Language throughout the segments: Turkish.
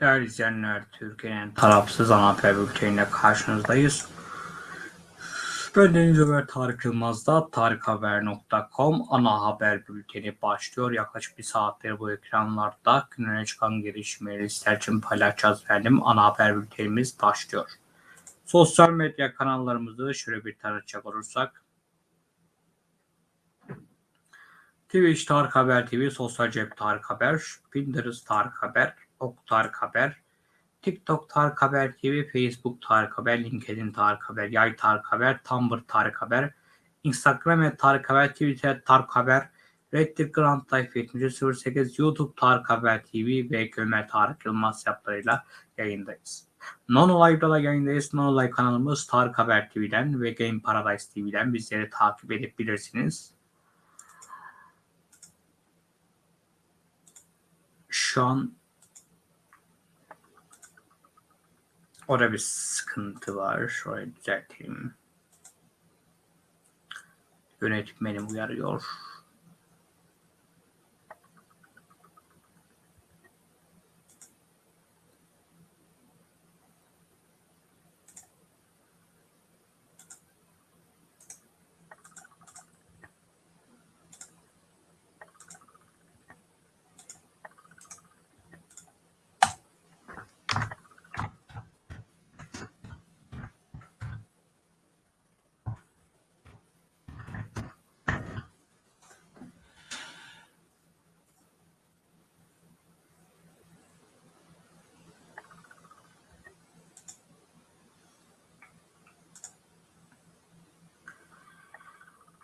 Değerli izleyenler, Türkiye'nin tarafsız ana haber bülteniyle karşınızdayız. Ben Deniz Ömer Tarık Yılmaz'da tarikhaber.com ana haber bülteni başlıyor. Yaklaşık bir saattir bu ekranlarda gününe çıkan gelişmeleri sizler için paylaşacağız efendim. Ana haber bültenimiz başlıyor. Sosyal medya kanallarımızı şöyle bir tanıtacak olursak. Twitch Tarık Haber TV, Sosyal Cep Tarık Haber, Pinterest Tarık Haber, Ok Tarık Haber, TikTok Tarık Haber TV, Facebook Tarık Haber, LinkedIn Tarık Haber, Yay Tarık Haber, Tumblr Tarık Haber, Instagram et Tarık Haber, Twitter Tarık Haber, Reddit Grand Life 7008, YouTube Tarık Haber TV ve Gömer Tarık Yılmaz yaplarıyla yayındayız. Nono Live'da da yayındayız. Nono Live kanalımız Tarık Haber TV'den ve Game Paradise TV'den bizleri takip edebilirsiniz. Şu an orada bir sıkıntı var. Şurayı düzelteyim. Yönetmenim uyarıyor.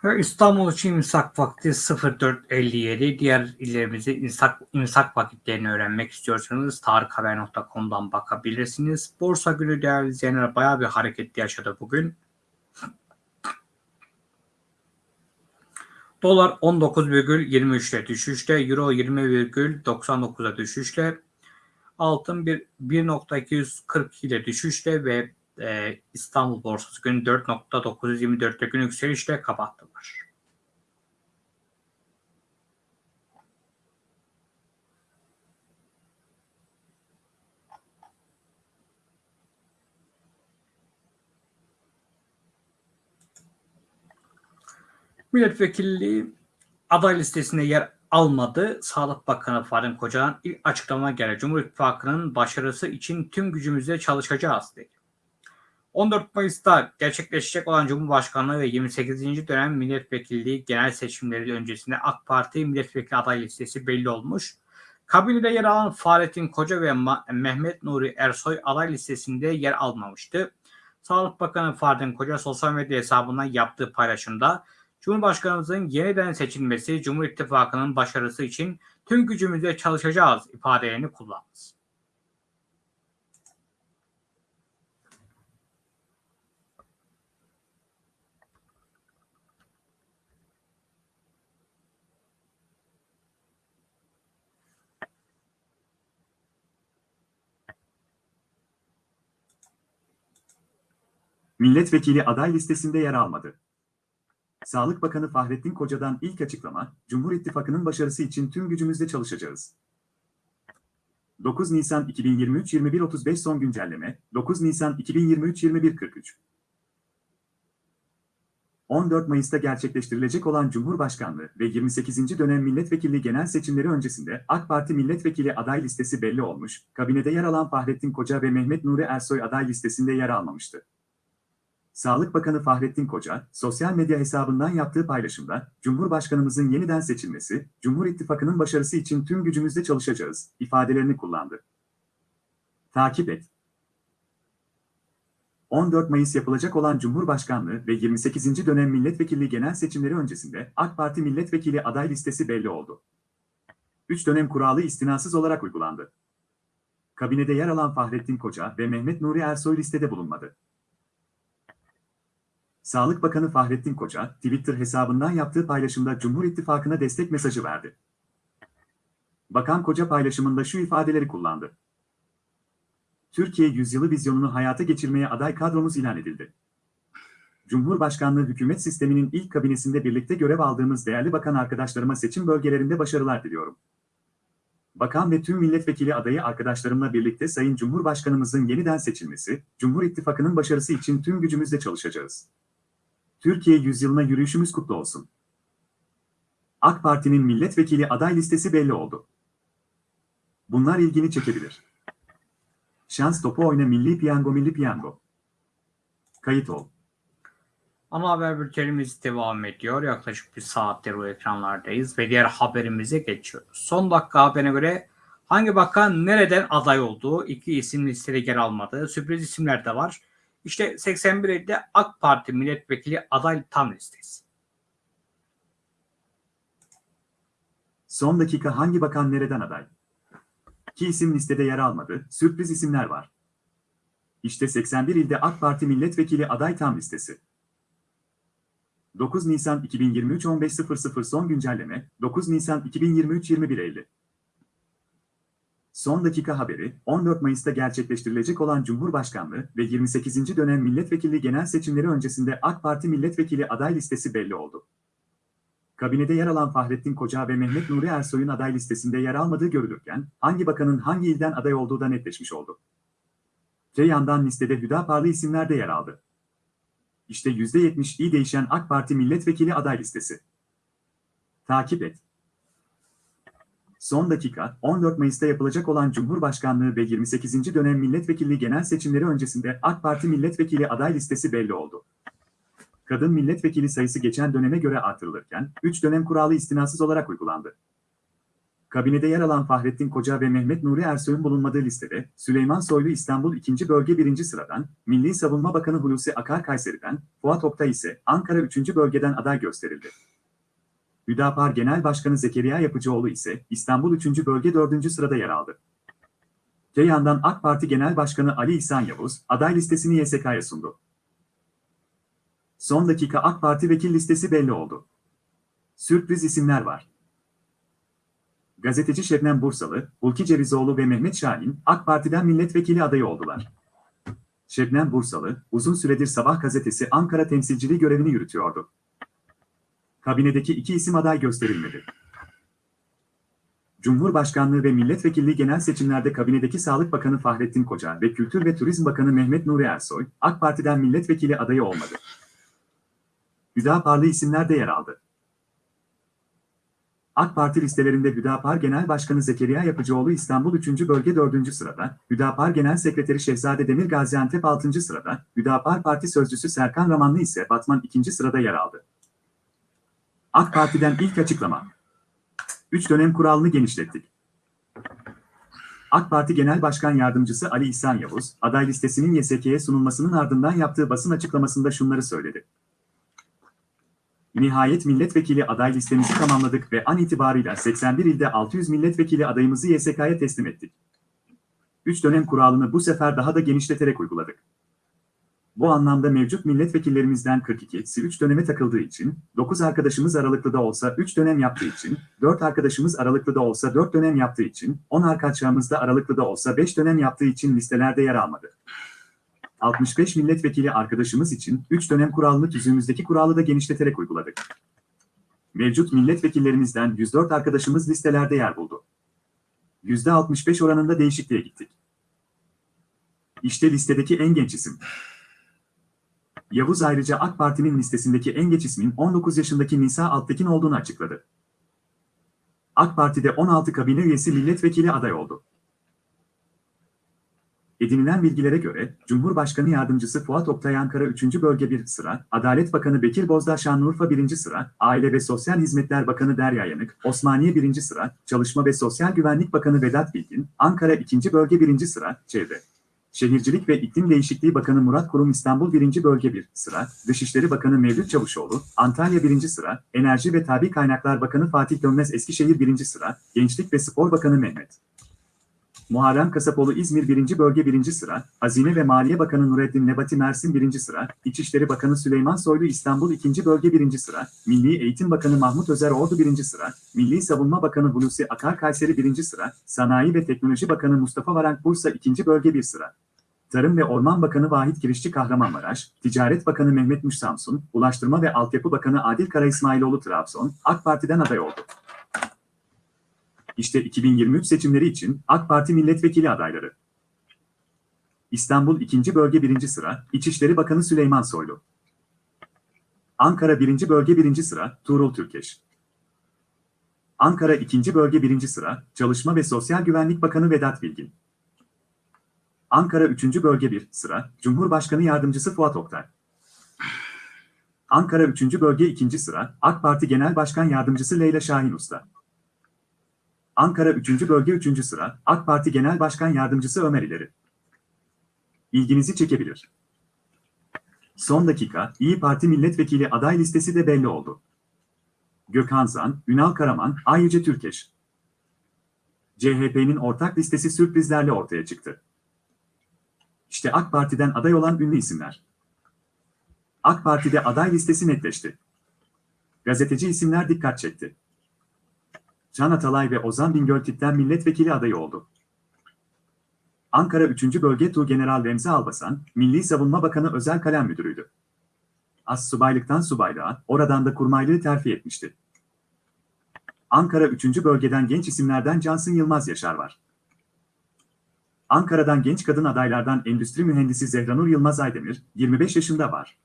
İstanbul için imsak vakti 04.57. Diğer illerimizi imsak, imsak vakitlerini öğrenmek istiyorsanız tarikhaber.com'dan bakabilirsiniz. Borsa günü değerli izleyenler bayağı bir hareketli yaşadı bugün. Dolar 19,23'te düşüşte, Euro 20,99'a düşüşte, altın 1.242 ile düşüşte ve e, İstanbul borsası günü 4.924'te gün yükselişle kapattılar. Milletvekilliği aday listesinde yer almadı. Sağlık Bakanı Fahrettin Koca'dan ilk açıklama geldi. Cumhur İttifakı'nın başarısı için tüm gücümüzle çalışacağız dedi. 14 Mayıs'ta gerçekleşecek olan Cumhurbaşkanlığı ve 28. dönem milletvekilliği genel seçimleri öncesinde AK Parti milletvekili aday listesi belli olmuş. Kabinede yer alan Fahrettin Koca ve Mehmet Nuri Ersoy aday listesinde yer almamıştı. Sağlık Bakanı Fahrettin Koca sosyal medya hesabından yaptığı paylaşımda Cumhurbaşkanımızın yeniden seçilmesi Cumhur İttifakı'nın başarısı için tüm gücümüzle çalışacağız ifadelerini kullandı. Milletvekili aday listesinde yer almadı. Sağlık Bakanı Fahrettin Koca'dan ilk açıklama, Cumhur İttifakı'nın başarısı için tüm gücümüzle çalışacağız. 9 Nisan 2023 21.35 son güncelleme, 9 Nisan 2023 21.43 14 Mayıs'ta gerçekleştirilecek olan Cumhurbaşkanlığı ve 28. dönem milletvekilliği genel seçimleri öncesinde AK Parti milletvekili aday listesi belli olmuş, kabinede yer alan Fahrettin Koca ve Mehmet Nuri Ersoy aday listesinde yer almamıştı. Sağlık Bakanı Fahrettin Koca, sosyal medya hesabından yaptığı paylaşımda, Cumhurbaşkanımızın yeniden seçilmesi, Cumhur İttifakı'nın başarısı için tüm gücümüzle çalışacağız, ifadelerini kullandı. Takip et. 14 Mayıs yapılacak olan Cumhurbaşkanlığı ve 28. dönem milletvekilliği genel seçimleri öncesinde AK Parti milletvekili aday listesi belli oldu. 3 dönem kuralı istinasız olarak uygulandı. Kabinede yer alan Fahrettin Koca ve Mehmet Nuri Ersoy listede bulunmadı. Sağlık Bakanı Fahrettin Koca, Twitter hesabından yaptığı paylaşımda Cumhur İttifakı'na destek mesajı verdi. Bakan Koca paylaşımında şu ifadeleri kullandı. Türkiye yüzyılı vizyonunu hayata geçirmeye aday kadromuz ilan edildi. Cumhurbaşkanlığı hükümet sisteminin ilk kabinesinde birlikte görev aldığımız değerli bakan arkadaşlarıma seçim bölgelerinde başarılar diliyorum. Bakan ve tüm milletvekili adayı arkadaşlarımla birlikte Sayın Cumhurbaşkanımızın yeniden seçilmesi, Cumhur İttifakı'nın başarısı için tüm gücümüzle çalışacağız. Türkiye yüzyılına yürüyüşümüz kutlu olsun. AK Parti'nin milletvekili aday listesi belli oldu. Bunlar ilgini çekebilir. Şans topu oyna milli piyango milli piyango. Kayıt ol. Ana haber bültenimiz devam ediyor. Yaklaşık bir saattir bu ekranlardayız ve diğer haberimize geçiyoruz. Son dakika haberine göre hangi bakan nereden aday olduğu iki isim listede yer almadı. Sürpriz isimler de var. İşte 81 ilde AK Parti milletvekili aday tam listesi. Son dakika hangi bakan nereden aday? İki isim listede yer almadı, sürpriz isimler var. İşte 81 ilde AK Parti milletvekili aday tam listesi. 9 Nisan 2023 15.00 son güncelleme, 9 Nisan 2023 21.50. Son dakika haberi, 14 Mayıs'ta gerçekleştirilecek olan Cumhurbaşkanlığı ve 28. dönem milletvekili genel seçimleri öncesinde AK Parti milletvekili aday listesi belli oldu. Kabinede yer alan Fahrettin Koca ve Mehmet Nuri Ersoy'un aday listesinde yer almadığı görülürken, hangi bakanın hangi ilden aday olduğu da netleşmiş oldu. Öte yandan listede Hüdaparlı isimler de yer aldı. İşte %70 iyi değişen AK Parti milletvekili aday listesi. Takip et. Son dakika, 14 Mayıs'ta yapılacak olan Cumhurbaşkanlığı ve 28. dönem milletvekilliği genel seçimleri öncesinde AK Parti milletvekili aday listesi belli oldu. Kadın milletvekili sayısı geçen döneme göre artırılırken, 3 dönem kuralı istinasız olarak uygulandı. Kabinede yer alan Fahrettin Koca ve Mehmet Nuri Ersoy'un bulunmadığı listede, Süleyman Soylu İstanbul 2. Bölge 1. sıradan, Milli Savunma Bakanı Hulusi Akar Kayseri'den, Fuat Oktay ise Ankara 3. bölgeden aday gösterildi. Hüdapar Genel Başkanı Zekeriya Yapıcıoğlu ise İstanbul 3. Bölge 4. sırada yer aldı. Öte yandan AK Parti Genel Başkanı Ali İhsan Yavuz, aday listesini YSK'ya sundu. Son dakika AK Parti vekil listesi belli oldu. Sürpriz isimler var. Gazeteci Şebnem Bursalı, Hulki Cevizoğlu ve Mehmet Şahin, AK Parti'den milletvekili adayı oldular. Şebnem Bursalı, uzun süredir Sabah gazetesi Ankara temsilciliği görevini yürütüyordu. Kabinedeki iki isim aday gösterilmedi. Cumhurbaşkanlığı ve milletvekilliği genel seçimlerde kabinedeki Sağlık Bakanı Fahrettin Koca ve Kültür ve Turizm Bakanı Mehmet Nuri Ersoy, AK Parti'den milletvekili adayı olmadı. Hüdaparlı isimler de yer aldı. AK Parti listelerinde Hüdapar Genel Başkanı Zekeriya Yapıcıoğlu İstanbul 3. Bölge 4. sırada, Hüdapar Genel Sekreteri Şehzade Demir Gaziantep 6. sırada, Hüdapar Parti Sözcüsü Serkan Ramanlı ise Batman 2. sırada yer aldı. AK Parti'den ilk açıklama. 3 dönem kuralını genişlettik. AK Parti Genel Başkan Yardımcısı Ali İhsan Yavuz, aday listesinin YSK'ye sunulmasının ardından yaptığı basın açıklamasında şunları söyledi. Nihayet milletvekili aday listemizi tamamladık ve an itibarıyla 81 ilde 600 milletvekili adayımızı YSK'ya teslim ettik. 3 dönem kuralını bu sefer daha da genişleterek uyguladık. Bu anlamda mevcut milletvekillerimizden 42'si 3 döneme takıldığı için, 9 arkadaşımız aralıklı da olsa 3 dönem yaptığı için, 4 arkadaşımız aralıklı da olsa 4 dönem yaptığı için, 10 arkadaşımız da aralıklı da olsa 5 dönem yaptığı için listelerde yer almadı. 65 milletvekili arkadaşımız için 3 dönem kuralını tüzüğümüzdeki kuralı da genişleterek uyguladık. Mevcut milletvekillerimizden 104 arkadaşımız listelerde yer buldu. %65 oranında değişikliğe gittik. İşte listedeki en genç isim. Yavuz ayrıca AK Parti'nin listesindeki en geç ismin 19 yaşındaki Nisa Altekin olduğunu açıkladı. AK Parti'de 16 kabine üyesi milletvekili aday oldu. Edinilen bilgilere göre, Cumhurbaşkanı Yardımcısı Fuat Oktay Ankara 3. Bölge 1 sıra, Adalet Bakanı Bekir Bozdağ Şanlıurfa 1. sıra, Aile ve Sosyal Hizmetler Bakanı Derya Yanık, Osmaniye 1. sıra, Çalışma ve Sosyal Güvenlik Bakanı Vedat Bilgin, Ankara 2. Bölge 1. sıra, Çevre. Şehircilik ve İklim Değişikliği Bakanı Murat Kurum İstanbul 1. Bölge 1 sıra, Dışişleri Bakanı Mevlüt Çavuşoğlu, Antalya 1. sıra, Enerji ve Tabi Kaynaklar Bakanı Fatih Dönmez Eskişehir 1. sıra, Gençlik ve Spor Bakanı Mehmet. Muharrem Kasapoğlu İzmir 1. Bölge 1. sıra, Hazine ve Maliye Bakanı Nureddin Nebati Mersin 1. sıra, İçişleri Bakanı Süleyman Soylu İstanbul 2. Bölge 1. sıra, Milli Eğitim Bakanı Mahmut Özer Ordu 1. sıra, Milli Savunma Bakanı Hulusi Akar Kayseri 1. sıra, Sanayi ve Teknoloji Bakanı Mustafa Varank Bursa 2. Bölge 1 sıra. Tarım ve Orman Bakanı Vahit Kirişçi Kahramanmaraş, Ticaret Bakanı Mehmet Muş Samsun, Ulaştırma ve Altyapı Bakanı Adil Kara İsmailoğlu Trabzon, AK Parti'den aday oldu. İşte 2023 seçimleri için AK Parti milletvekili adayları. İstanbul 2. Bölge 1. sıra İçişleri Bakanı Süleyman Soylu. Ankara 1. Bölge 1. sıra Tuğrul Türkeş. Ankara 2. Bölge 1. sıra Çalışma ve Sosyal Güvenlik Bakanı Vedat Bilgin. Ankara 3. Bölge 1 sıra Cumhurbaşkanı Yardımcısı Fuat Oktay. Ankara 3. Bölge 2. sıra AK Parti Genel Başkan Yardımcısı Leyla Şahin Usta. Ankara 3. Bölge 3. sıra AK Parti Genel Başkan Yardımcısı Ömer İleri. İlginizi çekebilir. Son dakika İyi Parti milletvekili aday listesi de belli oldu. Gökhan Zan, Ünal Karaman, Ayyüce Türkeş. CHP'nin ortak listesi sürprizlerle ortaya çıktı. İşte AK Parti'den aday olan ünlü isimler. AK Parti'de aday listesi netleşti. Gazeteci isimler dikkat çekti. Can Atalay ve Ozan Bingöltip'ten milletvekili adayı oldu. Ankara 3. Bölge Tuğgeneral Remzi Albasan, Milli Savunma Bakanı Özel Kalem Müdürüydü. As subaylıktan subaylığa, oradan da kurmaylığı terfi etmişti. Ankara 3. Bölgeden genç isimlerden Cansın Yılmaz Yaşar var. Ankara'dan genç kadın adaylardan endüstri mühendisi Zehranur Yılmaz Aydemir, 25 yaşında var.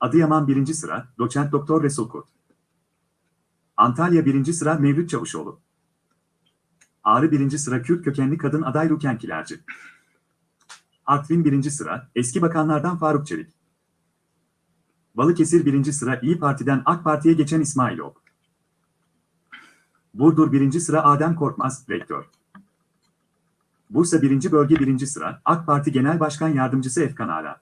Adıyaman 1. sıra, doçent doktor Resul Kurt. Antalya 1. sıra Mevlüt Çavuşoğlu. Ağrı 1. sıra Kürt kökenli kadın aday Ruken Kilerci. Artvin 1. sıra, eski bakanlardan Faruk Çelik. Balıkesir 1. sıra İyi Parti'den AK Parti'ye geçen İsmail Ok. Burdur 1. sıra Adem Korkmaz, rektör. Bursa 1. bölge 1. sıra AK Parti Genel Başkan Yardımcısı Efkan Ala.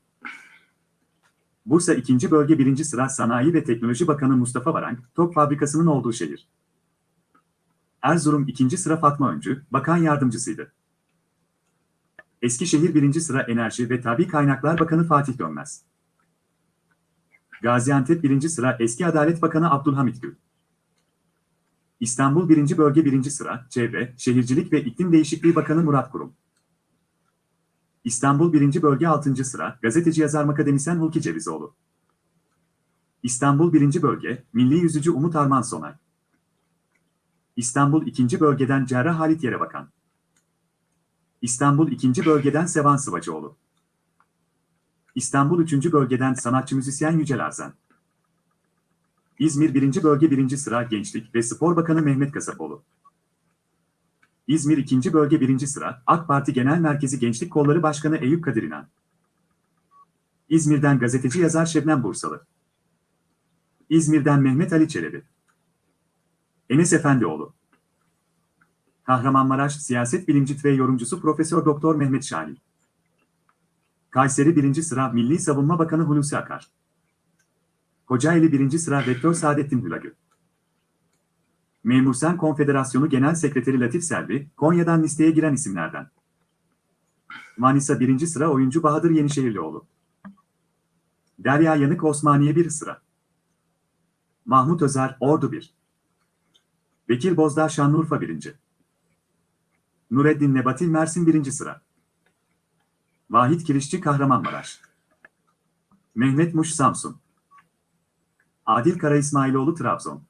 Bursa 2. bölge 1. sıra Sanayi ve Teknoloji Bakanı Mustafa Varank, top fabrikasının olduğu şehir. Erzurum 2. sıra Fatma Öncü, bakan yardımcısıydı. Eskişehir 1. sıra Enerji ve Tabi Kaynaklar Bakanı Fatih Dönmez. Gaziantep 1. sıra eski Adalet Bakanı Abdülhamit Gül. İstanbul 1. Bölge 1. sıra Çevre, Şehircilik ve İklim Değişikliği Bakanı Murat Kurum. İstanbul 1. Bölge 6. sıra Gazeteci Yazar Akademisyen Hulki Cevizoğlu. İstanbul 1. Bölge Milli Yüzücü Umut Arman Sonay. İstanbul 2. Bölgeden Cerrah Halit Yerebakan. İstanbul 2. Bölgeden Sevan Sıvacıoğlu. İstanbul 3. Bölgeden sanatçı müzisyen Yücel Arzan. İzmir 1. Bölge 1. sıra Gençlik ve Spor Bakanı Mehmet Kasapoğlu. İzmir 2. Bölge 1. sıra AK Parti Genel Merkezi Gençlik Kolları Başkanı Eyüp Kadir İnan. İzmir'den gazeteci yazar Şebnem Bursalı. İzmir'den Mehmet Ali Çelebi. Enes Efendioğlu. Kahramanmaraş Siyaset Bilimci ve Yorumcusu Profesör Doktor Mehmet Şahin. Kayseri 1. sıra Milli Savunma Bakanı Hulusi Akar. Kocaeli 1. sıra Rektör Saadettin Hülagü. Memursen Konfederasyonu Genel Sekreteri Latif Selvi, Konya'dan listeye giren isimlerden. Manisa 1. sıra oyuncu Bahadır Yenişehirlioğlu. Derya Yanık Osmaniye 1 sıra. Mahmut Özer, Ordu 1. Bekir Bozdağ Şanlıurfa 1. Nureddin Nebati Mersin 1. sıra. Vahit Kirişçi Kahramanmaraş. Mehmet Muş Samsun. Adil Kara İsmailoğlu Trabzon.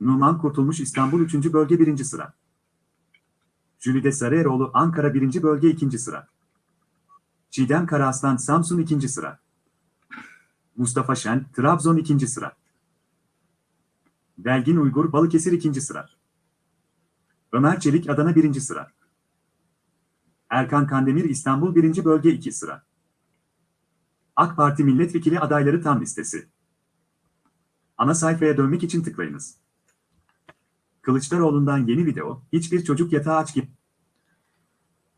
Numan Kurtulmuş İstanbul 3. Bölge 1. sıra. Jülide Sarıeroğlu Ankara 1. Bölge 2. sıra. Çiğdem Karaaslan Samsun 2. sıra. Mustafa Şen Trabzon 2. sıra. Belgin Uygur Balıkesir 2. sıra. Ömer Çelik Adana 1. sıra. Erkan Kandemir İstanbul 1. Bölge 2 sıra. AK Parti milletvekili adayları tam listesi. Ana sayfaya dönmek için tıklayınız. Kılıçdaroğlu'ndan yeni video, hiçbir çocuk yatağı aç gibi.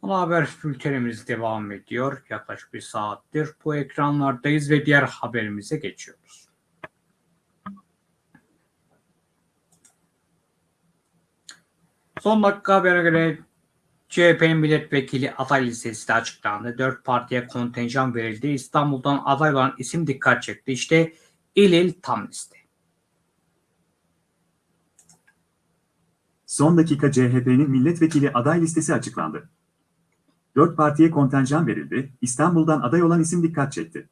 Ana haber bültenimiz devam ediyor. Yaklaşık bir saattir bu ekranlardayız ve diğer haberimize geçiyoruz. Son dakika habere göre CHP'nin milletvekili aday listesi de açıklandı. Dört partiye kontenjan verildi. İstanbul'dan aday olan isim dikkat çekti. İşte il il tam liste. Son dakika CHP'nin milletvekili aday listesi açıklandı. Dört partiye kontenjan verildi, İstanbul'dan aday olan isim dikkat çekti.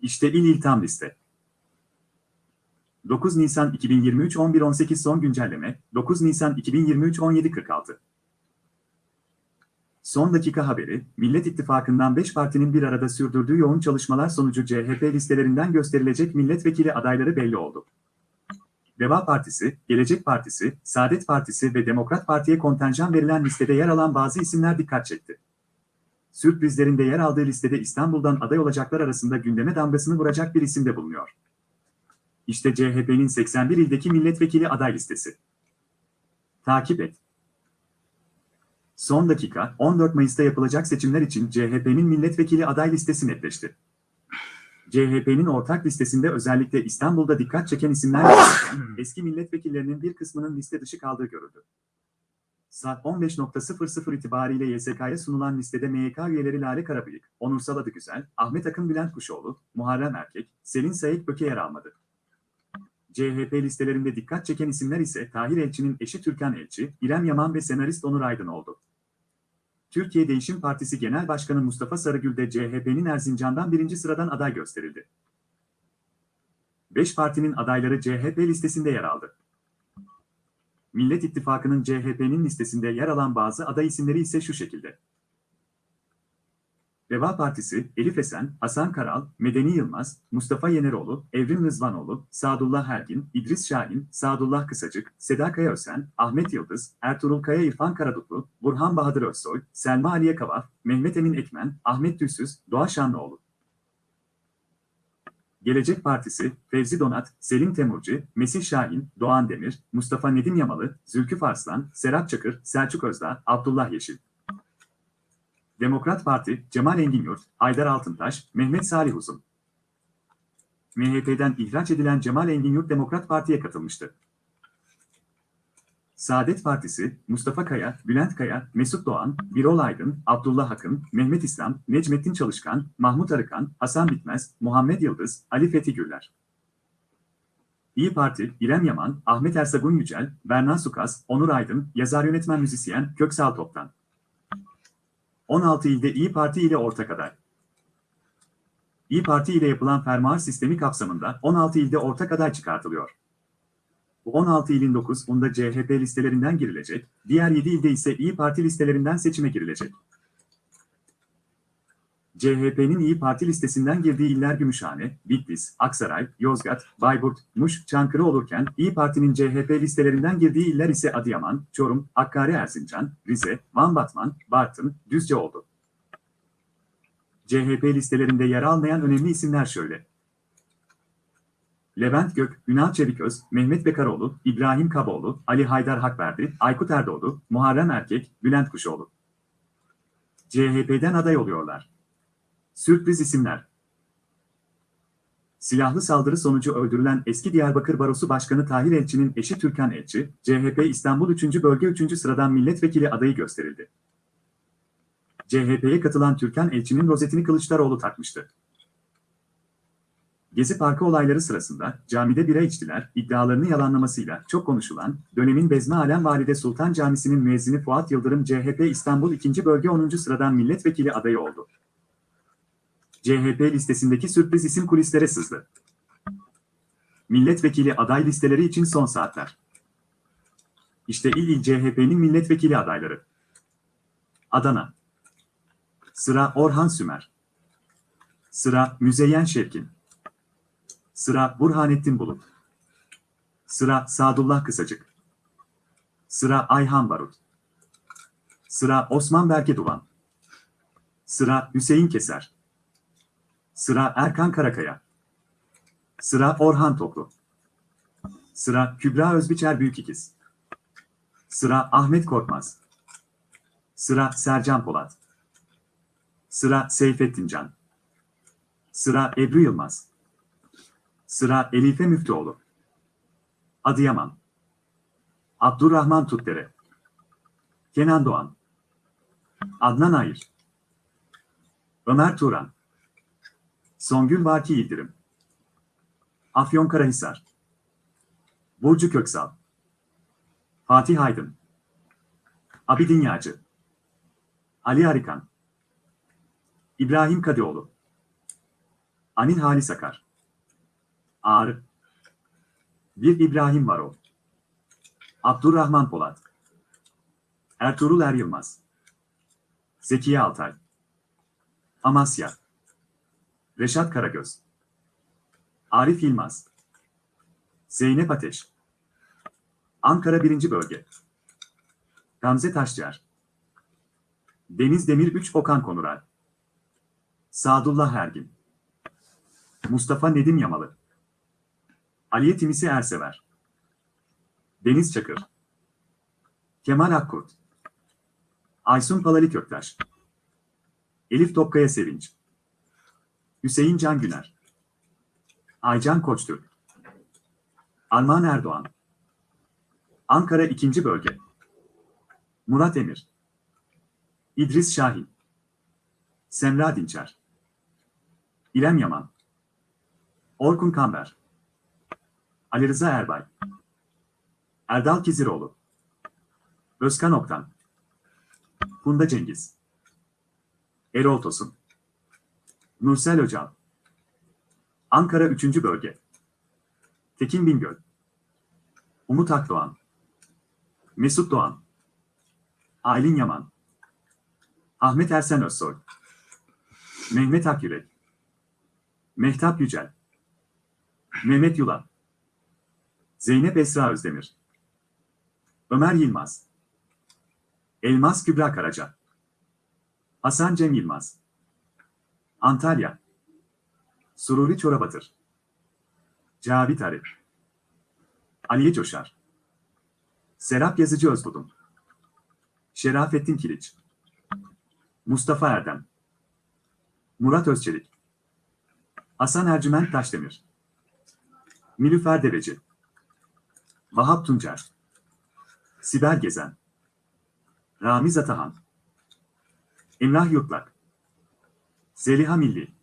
İşte il il tam liste. 9 Nisan 2023 11.18 son güncelleme 9 Nisan 2023 17.46 Son dakika haberi, Millet İttifakı'ndan 5 partinin bir arada sürdürdüğü yoğun çalışmalar sonucu CHP listelerinden gösterilecek milletvekili adayları belli oldu. Deva Partisi, Gelecek Partisi, Saadet Partisi ve Demokrat Parti'ye kontenjan verilen listede yer alan bazı isimler dikkat çekti. Sürprizlerinde yer aldığı listede İstanbul'dan aday olacaklar arasında gündeme damgasını vuracak bir isim de bulunuyor. İşte CHP'nin 81 ildeki milletvekili aday listesi. Takip et. Son dakika, 14 Mayıs'ta yapılacak seçimler için CHP'nin milletvekili aday listesi netleşti. CHP'nin ortak listesinde özellikle İstanbul'da dikkat çeken isimler varken, eski milletvekillerinin bir kısmının liste dışı kaldığı görüldü. Saat 15.00 itibariyle YSK'ya sunulan listede MYK üyeleri Lale Karabıyık, Onursal Adıgüzel, Ahmet Akın Bülent Kuşoğlu, Muharrem Erkek, Selin Sayık Böke yer almadı. CHP listelerinde dikkat çeken isimler ise Tahir Elçi'nin eşi Türkan Elçi, İrem Yaman ve senarist Onur Aydın oldu. Türkiye Değişim Partisi Genel Başkanı Mustafa Sarıgül de CHP'nin Erzincan'dan birinci sıradan aday gösterildi. Beş partinin adayları CHP listesinde yer aldı. Millet İttifakı'nın CHP'nin listesinde yer alan bazı aday isimleri ise şu şekilde. Deva Partisi, Elif Esen, Hasan Karal, Medeni Yılmaz, Mustafa Yeneroğlu, Evrim Rızvanoğlu, Sadullah Hergin, İdris Şahin, Sadullah Kısacık, Seda Kaya Ösen, Ahmet Yıldız, Ertuğrul Kaya İrfan Karadutlu, Burhan Bahadır Özsoy, Selma Aliye Kavaf, Mehmet Emin Ekmen, Ahmet Düzsüz, Doğa Şanlıoğlu. Gelecek Partisi, Fevzi Donat, Selim Temurcu, Mesih Şahin, Doğan Demir, Mustafa Nedim Yamalı, Zülküf Arslan, Serap Çakır, Selçuk Özdağ, Abdullah Yeşil. Demokrat Parti, Cemal Engin Haydar Altıntaş, Mehmet Salih Uzun. MHP'den ihraç edilen Cemal Engin Demokrat Parti'ye katılmıştı. Saadet Partisi, Mustafa Kaya, Bülent Kaya, Mesut Doğan, Birol Aydın, Abdullah Akın, Mehmet İslam, Necmettin Çalışkan, Mahmut Arıkan, Hasan Bitmez, Muhammed Yıldız, Ali Fethi Güller. İyi Parti, İrem Yaman, Ahmet Ersagun Yücel, Bernan Sukas, Onur Aydın, yazar yönetmen müzisyen Köksal Toptan. 16 ilde İyi Parti ile ortak aday. İyi Parti ile yapılan fermuar sistemi kapsamında 16 ilde ortak aday çıkartılıyor. Bu 16 ilin 9'unda CHP listelerinden girilecek, diğer 7 ilde ise İyi Parti listelerinden seçime girilecek. CHP'nin İyi Parti listesinden girdiği iller Gümüşhane, Bitlis, Aksaray, Yozgat, Bayburt, Muş, Çankırı olurken İyi Parti'nin CHP listelerinden girdiği iller ise Adıyaman, Çorum, Hakkari Erzincan, Rize, Van Batman, Bartın, Düzce oldu. CHP listelerinde yer almayan önemli isimler şöyle. Levent Gök, Ünal Çeviköz, Mehmet Bekaroğlu, İbrahim Kaboğlu, Ali Haydar Hakverdi, Aykut Erdoğdu, Muharrem Erkek, Bülent Kuşoğlu. CHP'den aday oluyorlar. Sürpriz isimler. Silahlı saldırı sonucu öldürülen eski Diyarbakır Barosu Başkanı Tahir Elçi'nin eşi Türkan Elçi, CHP İstanbul 3. Bölge 3. sıradan milletvekili adayı gösterildi. CHP'ye katılan Türkan Elçi'nin rozetini Kılıçdaroğlu takmıştı. Gezi Parkı olayları sırasında camide bira içtiler, iddialarını yalanlamasıyla çok konuşulan, dönemin Bezmi Alem Valide Sultan Camisi'nin müezzini Fuat Yıldırım CHP İstanbul 2. Bölge 10. sıradan milletvekili adayı oldu. CHP listesindeki sürpriz isim kulislere sızdı. Milletvekili aday listeleri için son saatler. İşte il il CHP'nin milletvekili adayları. Adana. Sıra Orhan Sümer. Sıra Müzeyyen Şevkin. Sıra Burhanettin Bulut. Sıra Sadullah Kısacık. Sıra Ayhan Barut. Sıra Osman Berke Duvan. Sıra Hüseyin Keser. Sıra Erkan Karakaya. Sıra Orhan Toplu. Sıra Kübra Özbiçer Büyükikiz. Sıra Ahmet Korkmaz. Sıra Sercan Polat. Sıra Seyfettin Can. Sıra Ebru Yılmaz. Sıra Elife Müftüoğlu. Adıyaman. Abdurrahman Tutdere. Kenan Doğan. Adnan Ayır. Ömer Turan. Songül Vaki Yıldırım. Afyonkarahisar. Burcu Köksal. Fatih Aydın. Abidin Yağcı. Ali Arikan. İbrahim Kadioğlu. Anil Halis Akar. Ağrı. Bir İbrahim Varol. Abdurrahman Polat. Ertuğrul Er Yılmaz. Zekiye Altay. Amasya. Reşat Karagöz. Arif Yılmaz. Zeynep Ateş. Ankara 1. Bölge. Gamze Taşçıer. Deniz Demir 3 Okan Konural. Sadullah Ergin. Mustafa Nedim Yamalı. Aliye Timisi Ersever. Deniz Çakır. Kemal Akkurt. Aysun Palali Köktaş. Elif Topkaya Sevinç. Hüseyin Can Güner. Aycan Koçtürk. Armağan Erdoğan. Ankara 2. Bölge. Murat Emir. İdris Şahin. Semra Dinçer. İrem Yaman. Orkun Kamber. Ali Rıza Erbay. Erdal Kiziroğlu. Özkan Oktan. Funda Cengiz. Erol Tosun. Nursel Öcal. Ankara 3. Bölge. Tekin Bingöl. Umut Akdoğan. Mesut Doğan. Aylin Yaman. Ahmet Ersen Özsoy. Mehmet Akyürek. Mehtap Yücel. Mehmet Yulan. Zeynep Esra Özdemir. Ömer Yılmaz. Elmas Kübra Karaca. Hasan Cem Yılmaz. Antalya. Sururi Çorabatır. Cavit Arif. Aliye Coşar. Serap Yazıcı Özbudun. Şerafettin Kiliç. Mustafa Erdem. Murat Özçelik. Hasan Ercüment Taşdemir. Nilüfer Deveci. Vahap Tuncer. Sibel Gezen. Ramiz Atahan. Emrah Yurtlak. Zeliha Milli.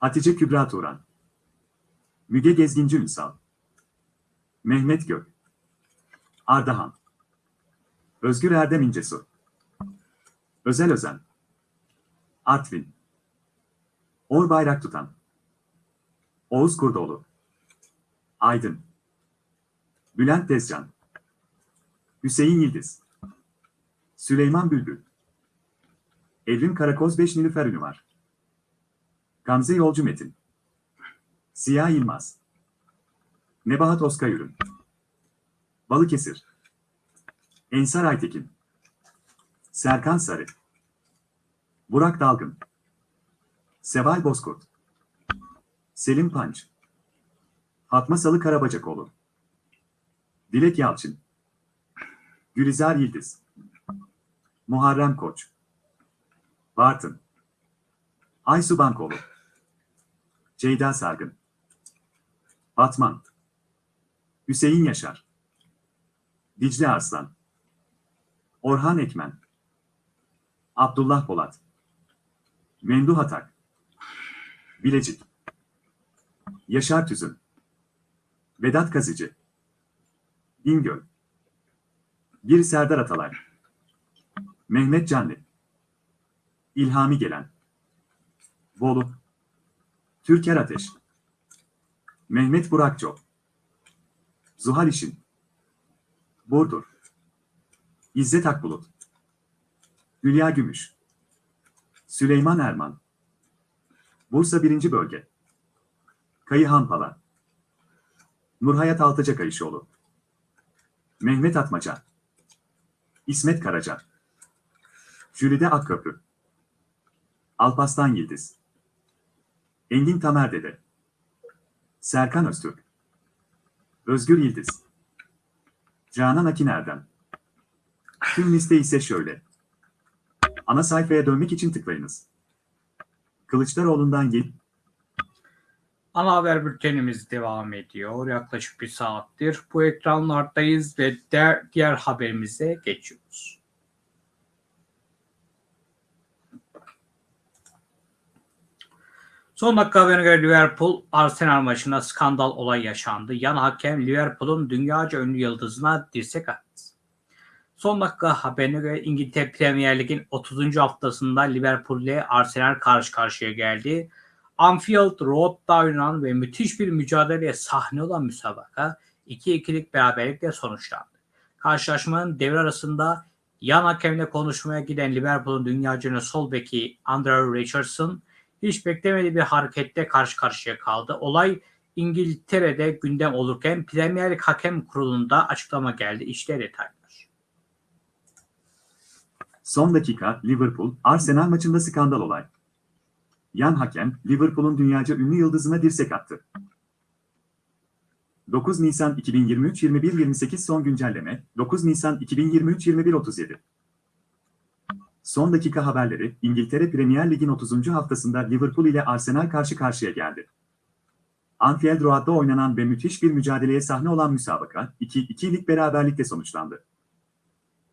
Hatice Kübra Turan. Müge Gezginci Ünsal. Mehmet Gök. Ardahan. Özgür Erdem İncesu. Özel Özen. Artvin. Or Bayrak Tutan. Oğuz Kurdoğlu. Aydın. Bülent Tezcan. Hüseyin Yıldız. Süleyman Bülbül. Evrim Karakoz 5 Nilüfer Ünü var. Gamze Yolcu Metin. Siyah Yılmaz. Nebahat Oskayürün. Balıkesir. Ensar Aytekin. Serkan Sarı. Burak Dalgın. Seval Bozkurt. Selim Panç. Fatma Salı Karabacakoğlu. Dilek Yalçın. Gülizar Yıldız. Muharrem Koç. Bartın. Aysu Bankoğlu. Ceyda Sargın. Batman. Hüseyin Yaşar. Dicle Arslan. Orhan Ekmen. Abdullah Polat. Memduh Atak. Bilecik. Yaşar Tüzün. Vedat Kazıcı. Bingöl. Bir Serdar Atalay. Mehmet Canlı. İlhami Gelen. Bolu. Türker Ateş. Mehmet Burakço. Zuhal İşin. Burdur. İzzet Akbulut. Hülya Gümüş. Süleyman Erman. Bursa 1. Bölge. Kayıhan Pala. Nurhayat Altıca Kayışoğlu. Mehmet Atmaca. İsmet Karaca. Jülide Akköprü. Alpaslan Yıldız. Engin Tamer Dede. Serkan Öztürk. Özgür Yıldız. Canan Akin Erdem. Tüm liste ise şöyle. Ana sayfaya dönmek için tıklayınız. Kılıçdaroğlu'ndan gel. Ana haber bültenimiz devam ediyor. Yaklaşık bir saattir bu ekranlardayız ve diğer, haberimize geçiyoruz. Son dakika haberine göre Liverpool Arsenal maçında skandal olay yaşandı. Yan hakem Liverpool'un dünyaca ünlü yıldızına dirsek attı. Son dakika haberine göre İngiltere Premier Lig'in 30. haftasında Liverpool ile Arsenal karşı karşıya geldi. Anfield Road'da oynanan ve müthiş bir mücadeleye sahne olan müsabaka 2-2'lik beraberlikle sonuçlandı. Karşılaşmanın devre arasında yan hakemle konuşmaya giden Liverpool'un dünyaca sol beki Andrew Richardson hiç beklemediği bir harekette karşı karşıya kaldı. Olay İngiltere'de gündem olurken Premier Lig Hakem Kurulu'nda açıklama geldi. İşte detaylar. Son dakika Liverpool, Arsenal maçında skandal olay. Yan hakem, Liverpool'un dünyaca ünlü yıldızına dirsek attı. 9 Nisan 2023 21.28 son güncelleme, 9 Nisan 2023 21.37 Son dakika haberleri, İngiltere Premier Lig'in 30. haftasında Liverpool ile Arsenal karşı karşıya geldi. Anfield Road'da oynanan ve müthiş bir mücadeleye sahne olan müsabaka, 2-2'lik beraberlikle sonuçlandı.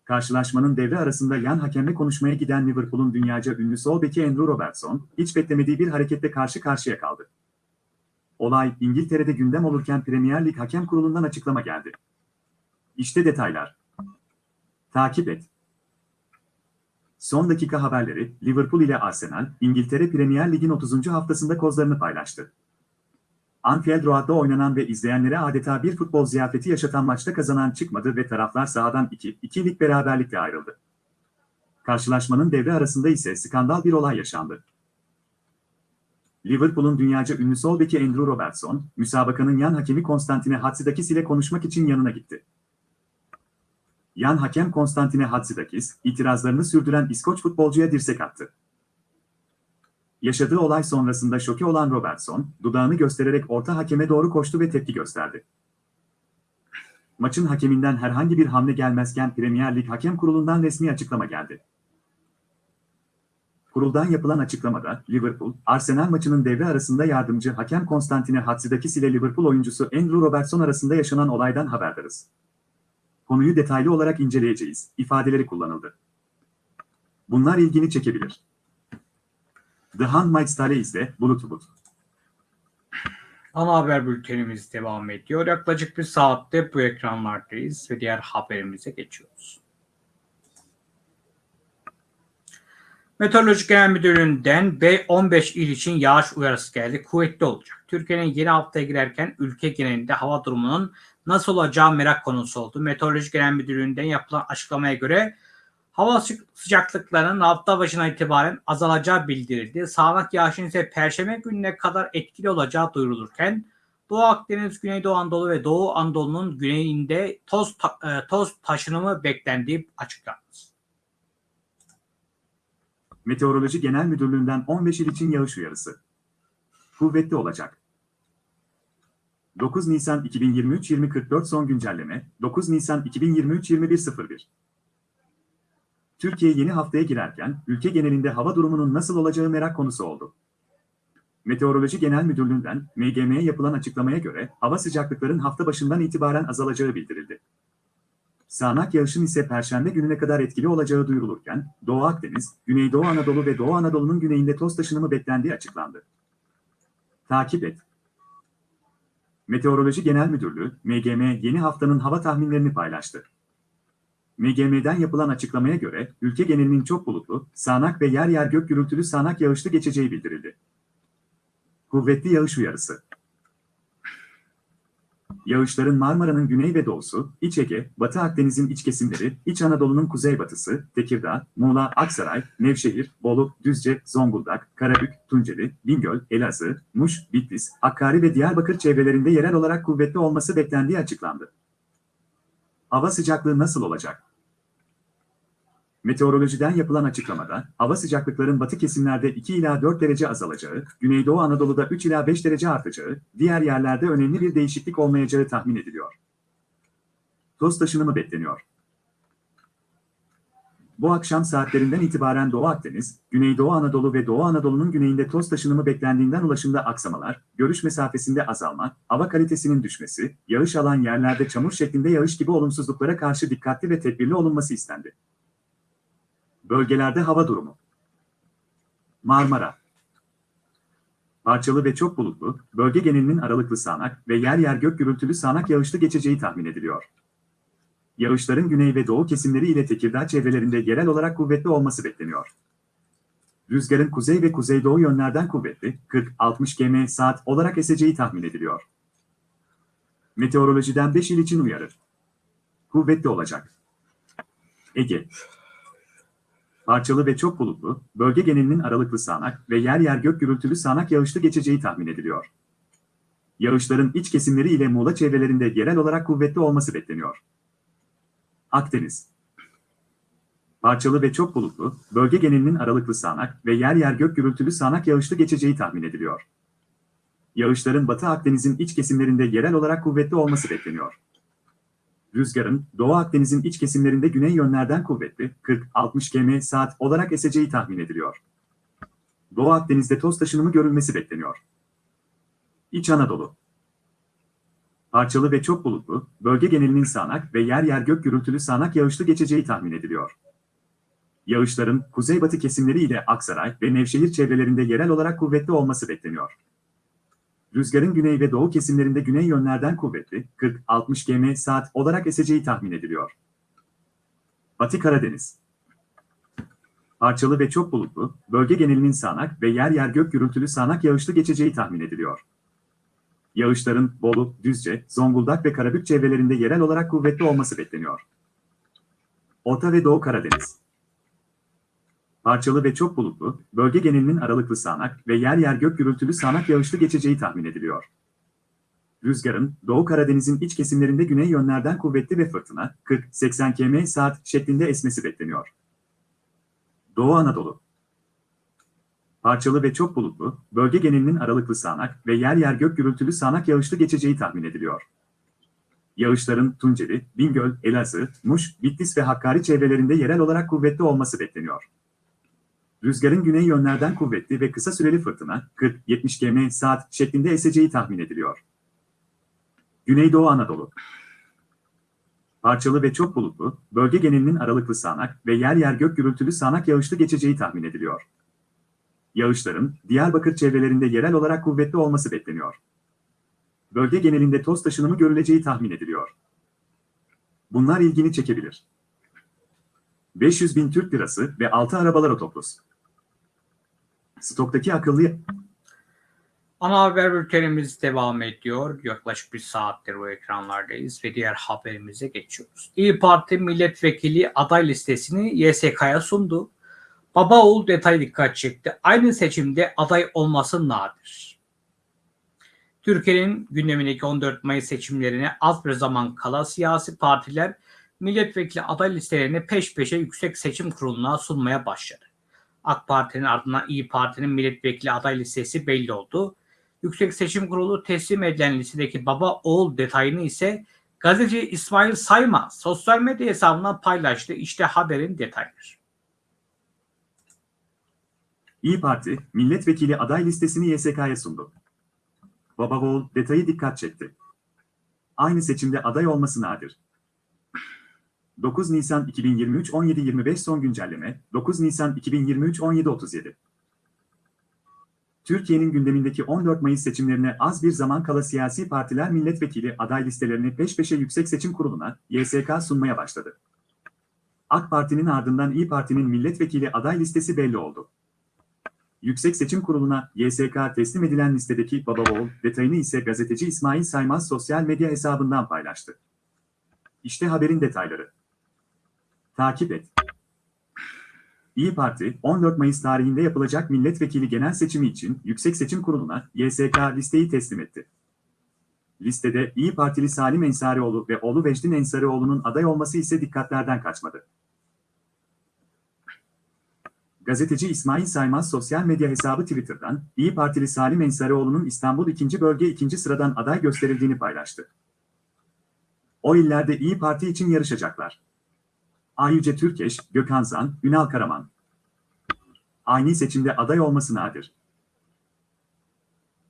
Karşılaşmanın devre arasında yan hakemle konuşmaya giden Liverpool'un dünyaca ünlü sol beki Andrew Robertson, hiç beklemediği bir hareketle karşı karşıya kaldı. Olay İngiltere'de gündem olurken Premier Lig Hakem Kurulu'ndan açıklama geldi. İşte detaylar. Takip et. Son dakika haberleri, Liverpool ile Arsenal, İngiltere Premier Lig'in 30. haftasında kozlarını paylaştı. Anfield Road'da oynanan ve izleyenlere adeta bir futbol ziyafeti yaşatan maçta kazanan çıkmadı ve taraflar sahadan 2-2'lik beraberlikle ayrıldı. Karşılaşmanın devre arasında ise skandal bir olay yaşandı. Liverpool'un dünyaca ünlü sol beki Andrew Robertson, müsabakanın yan hakemi Konstantine Hatzidakis ile konuşmak için yanına gitti. Yan hakem Konstantine Hatzidakis, itirazlarını sürdüren İskoç futbolcuya dirsek attı. Yaşadığı olay sonrasında şoke olan Robertson, dudağını göstererek orta hakeme doğru koştu ve tepki gösterdi. Maçın hakeminden herhangi bir hamle gelmezken Premier Lig Hakem Kurulu'ndan resmi açıklama geldi. Kuruldan yapılan açıklamada, Liverpool, Arsenal maçının devre arasında yardımcı hakem Konstantine Hatzidakis ile Liverpool oyuncusu Andrew Robertson arasında yaşanan olaydan haberdarız. Konuyu detaylı olarak inceleyeceğiz, ifadeleri kullanıldı. Bunlar ilgini çekebilir. The Handmaid's Tale izle, Bulut Bulut. Ana haber bültenimiz devam ediyor. Yaklaşık bir saatte bu ekranlardayız ve diğer haberimize geçiyoruz. Meteoroloji Genel Müdürlüğü'nden B15 il için yağış uyarısı geldi. Kuvvetli olacak. Türkiye'nin yeni haftaya girerken ülke genelinde hava durumunun nasıl olacağı merak konusu oldu. Meteoroloji Genel Müdürlüğü'nden yapılan açıklamaya göre hava sıcaklıklarının hafta başına itibaren azalacağı bildirildi. Sağanak yağışın ise perşembe gününe kadar etkili olacağı duyurulurken Doğu Akdeniz, Güneydoğu Anadolu ve Doğu Anadolu'nun güneyinde toz, ta- e, toz taşınımı beklendiği açıklandı. Meteoroloji Genel Müdürlüğü'nden 15 il için yağış uyarısı. Kuvvetli olacak. 9 Nisan 2023 2044 son güncelleme, 9 Nisan 2023 2101 Türkiye yeni haftaya girerken ülke genelinde hava durumunun nasıl olacağı merak konusu oldu. Meteoroloji Genel Müdürlüğü'nden MGM'ye yapılan açıklamaya göre hava sıcaklıkların hafta başından itibaren azalacağı bildirildi. Sağanak yağışın ise Perşembe gününe kadar etkili olacağı duyurulurken, Doğu Akdeniz, Güneydoğu Anadolu ve Doğu Anadolu'nun güneyinde toz taşınımı beklendiği açıklandı. Takip et. Meteoroloji Genel Müdürlüğü, MGM yeni haftanın hava tahminlerini paylaştı. MGM'den yapılan açıklamaya göre, ülke genelinin çok bulutlu, sağanak ve yer yer gök gürültülü sağanak yağışlı geçeceği bildirildi. Kuvvetli yağış uyarısı. Yağışların Marmara'nın güney ve doğusu, İç Ege, Batı Akdeniz'in iç kesimleri, İç Anadolu'nun kuzeybatısı, Tekirdağ, Muğla, Aksaray, Nevşehir, Bolu, Düzce, Zonguldak, Karabük, Tunceli, Bingöl, Elazığ, Muş, Bitlis, Hakkari ve Diyarbakır çevrelerinde yerel olarak kuvvetli olması beklendiği açıklandı. Hava sıcaklığı nasıl olacak? Meteorolojiden yapılan açıklamada, hava sıcaklıkların batı kesimlerde 2 ila 4 derece azalacağı, Güneydoğu Anadolu'da 3 ila 5 derece artacağı, diğer yerlerde önemli bir değişiklik olmayacağı tahmin ediliyor. Toz taşınımı bekleniyor. Bu akşam saatlerinden itibaren Doğu Akdeniz, Güneydoğu Anadolu ve Doğu Anadolu'nun güneyinde toz taşınımı beklendiğinden ulaşımda aksamalar, görüş mesafesinde azalma, hava kalitesinin düşmesi, yağış alan yerlerde çamur şeklinde yağış gibi olumsuzluklara karşı dikkatli ve tedbirli olunması istendi. Bölgelerde hava durumu. Marmara. Parçalı ve çok bulutlu, bölge genelinin aralıklı sağanak ve yer yer gök gürültülü sağanak yağışlı geçeceği tahmin ediliyor. Yağışların güney ve doğu kesimleri ile Tekirdağ çevrelerinde yerel olarak kuvvetli olması bekleniyor. Rüzgarın kuzey ve kuzeydoğu yönlerden kuvvetli 40-60 km saat olarak eseceği tahmin ediliyor. Meteorolojiden 5 il için uyarı. Kuvvetli olacak. Ege. Parçalı ve çok bulutlu, bölge genelinin aralıklı sağanak ve yer yer gök gürültülü sağanak yağışlı geçeceği tahmin ediliyor. Yağışların iç kesimleri ile Muğla çevrelerinde yerel olarak kuvvetli olması bekleniyor. Akdeniz. Parçalı ve çok bulutlu, bölge genelinin aralıklı sağanak ve yer yer gök gürültülü sağanak yağışlı geçeceği tahmin ediliyor. Yağışların Batı Akdeniz'in iç kesimlerinde yerel olarak kuvvetli olması bekleniyor. Rüzgarın Doğu Akdeniz'in iç kesimlerinde güney yönlerden kuvvetli 40-60 km saat olarak eseceği tahmin ediliyor. Doğu Akdeniz'de toz taşınımı görülmesi bekleniyor. İç Anadolu Parçalı ve çok bulutlu, bölge genelinin sağanak ve yer yer gök gürültülü sağanak yağışlı geçeceği tahmin ediliyor. Yağışların kuzeybatı kesimleri ile Aksaray ve Nevşehir çevrelerinde yerel olarak kuvvetli olması bekleniyor. Rüzgarın güney ve doğu kesimlerinde güney yönlerden kuvvetli 40-60 km saat olarak eseceği tahmin ediliyor. Batı Karadeniz Parçalı ve çok bulutlu, bölge genelinin sağanak ve yer yer gök gürültülü sağanak yağışlı geçeceği tahmin ediliyor. Yağışların Bolu, Düzce, Zonguldak ve Karabük çevrelerinde yerel olarak kuvvetli olması bekleniyor. Orta ve Doğu Karadeniz Parçalı ve çok bulutlu, bölge genelinin aralıklı sağanak ve yer yer gök gürültülü sağanak yağışlı geçeceği tahmin ediliyor. Rüzgarın Doğu Karadeniz'in iç kesimlerinde güney yönlerden kuvvetli ve fırtına 40-80 km saat şeklinde esmesi bekleniyor. Doğu Anadolu Parçalı ve çok bulutlu, bölge genelinin aralıklı sağanak ve yer yer gök gürültülü sağanak yağışlı geçeceği tahmin ediliyor. Yağışların Tunceli, Bingöl, Elazığ, Muş, Bitlis ve Hakkari çevrelerinde yerel olarak kuvvetli olması bekleniyor. Rüzgarın güney yönlerden kuvvetli ve kısa süreli fırtına 40-70 km saat şeklinde eseceği tahmin ediliyor. Güneydoğu Anadolu Parçalı ve çok bulutlu, bölge genelinin aralıklı sağanak ve yer yer gök gürültülü sağanak yağışlı geçeceği tahmin ediliyor. Yağışların Diyarbakır çevrelerinde yerel olarak kuvvetli olması bekleniyor. Bölge genelinde toz taşınımı görüleceği tahmin ediliyor. Bunlar ilgini çekebilir. 500 bin Türk lirası ve 6 arabalar otobüs. Stoktaki akıllı Ana haber bültenimiz devam ediyor. Yaklaşık bir saattir bu ekranlardayız ve diğer haberimize geçiyoruz. İyi Parti milletvekili aday listesini YSK'ya sundu. Baba oğul detay dikkat çekti. Aynı seçimde aday olması nadir. Türkiye'nin gündemindeki 14 Mayıs seçimlerine az bir zaman kala siyasi partiler milletvekili aday listelerini peş peşe Yüksek Seçim Kurulu'na sunmaya başladı. AK Parti'nin ardından İyi Parti'nin milletvekili aday listesi belli oldu. Yüksek Seçim Kurulu teslim edilen listedeki baba oğul detayını ise gazeteci İsmail Sayma sosyal medya hesabından paylaştı. İşte haberin detayları. İyi Parti, milletvekili aday listesini YSK'ya sundu. Baba oğul detayı dikkat çekti. Aynı seçimde aday olması nadir. 9 Nisan 2023 17.25 son güncelleme, 9 Nisan 2023 17.37 Türkiye'nin gündemindeki 14 Mayıs seçimlerine az bir zaman kala siyasi partiler milletvekili aday listelerini peş peşe Yüksek Seçim Kurulu'na, YSK sunmaya başladı. AK Parti'nin ardından İyi Parti'nin milletvekili aday listesi belli oldu. Yüksek Seçim Kurulu'na YSK teslim edilen listedeki baba oğul detayını ise gazeteci İsmail Saymaz sosyal medya hesabından paylaştı. İşte haberin detayları. Takip et. İyi Parti, 14 Mayıs tarihinde yapılacak milletvekili genel seçimi için Yüksek Seçim Kurulu'na YSK listeyi teslim etti. Listede İyi Partili Salim Ensarioğlu ve oğlu Vecdin Ensarioğlu'nun aday olması ise dikkatlerden kaçmadı. Gazeteci İsmail Saymaz sosyal medya hesabı Twitter'dan İyi Partili Salim Ensarioğlu'nun İstanbul 2. Bölge 2. sıradan aday gösterildiğini paylaştı. O illerde İyi Parti için yarışacaklar. Ayyüce Türkeş, Gökhan Zan, Ünal Karaman. Aynı seçimde aday olması nadir.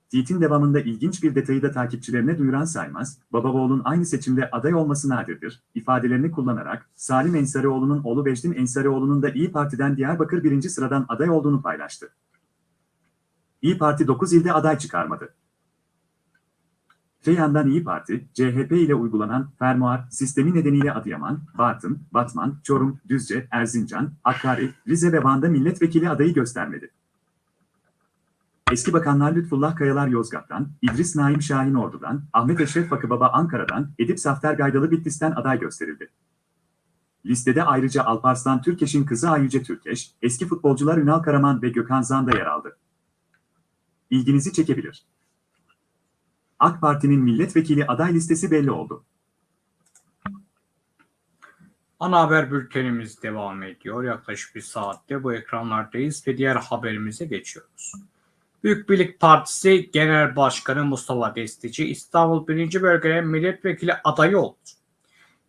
Tweet'in devamında ilginç bir detayı da takipçilerine duyuran Saymaz, Babaoğlu'nun aynı seçimde aday olması nadirdir, ifadelerini kullanarak, Salim Ensarioğlu'nun oğlu Vecdin Ensarioğlu'nun da İyi Parti'den Diyarbakır birinci sıradan aday olduğunu paylaştı. İyi Parti 9 ilde aday çıkarmadı. Öte yandan İyi Parti, CHP ile uygulanan fermuar sistemi nedeniyle Adıyaman, Bartın, Batman, Çorum, Düzce, Erzincan, Hakkari, Rize ve Van'da milletvekili adayı göstermedi. Eski bakanlar Lütfullah Kayalar Yozgat'tan, İdris Naim Şahin Ordu'dan, Ahmet Eşref Bakıbaba Ankara'dan, Edip Safter Gaydalı Bitlis'ten aday gösterildi. Listede ayrıca Alparslan Türkeş'in kızı Ayüce Türkeş, eski futbolcular Ünal Karaman ve Gökhan Zan da yer aldı. İlginizi çekebilir. AK Parti'nin milletvekili aday listesi belli oldu. Ana haber bültenimiz devam ediyor. Yaklaşık bir saatte bu ekranlardayız ve diğer haberimize geçiyoruz. Büyük Birlik Partisi Genel Başkanı Mustafa Destici İstanbul 1. Bölgede milletvekili adayı oldu.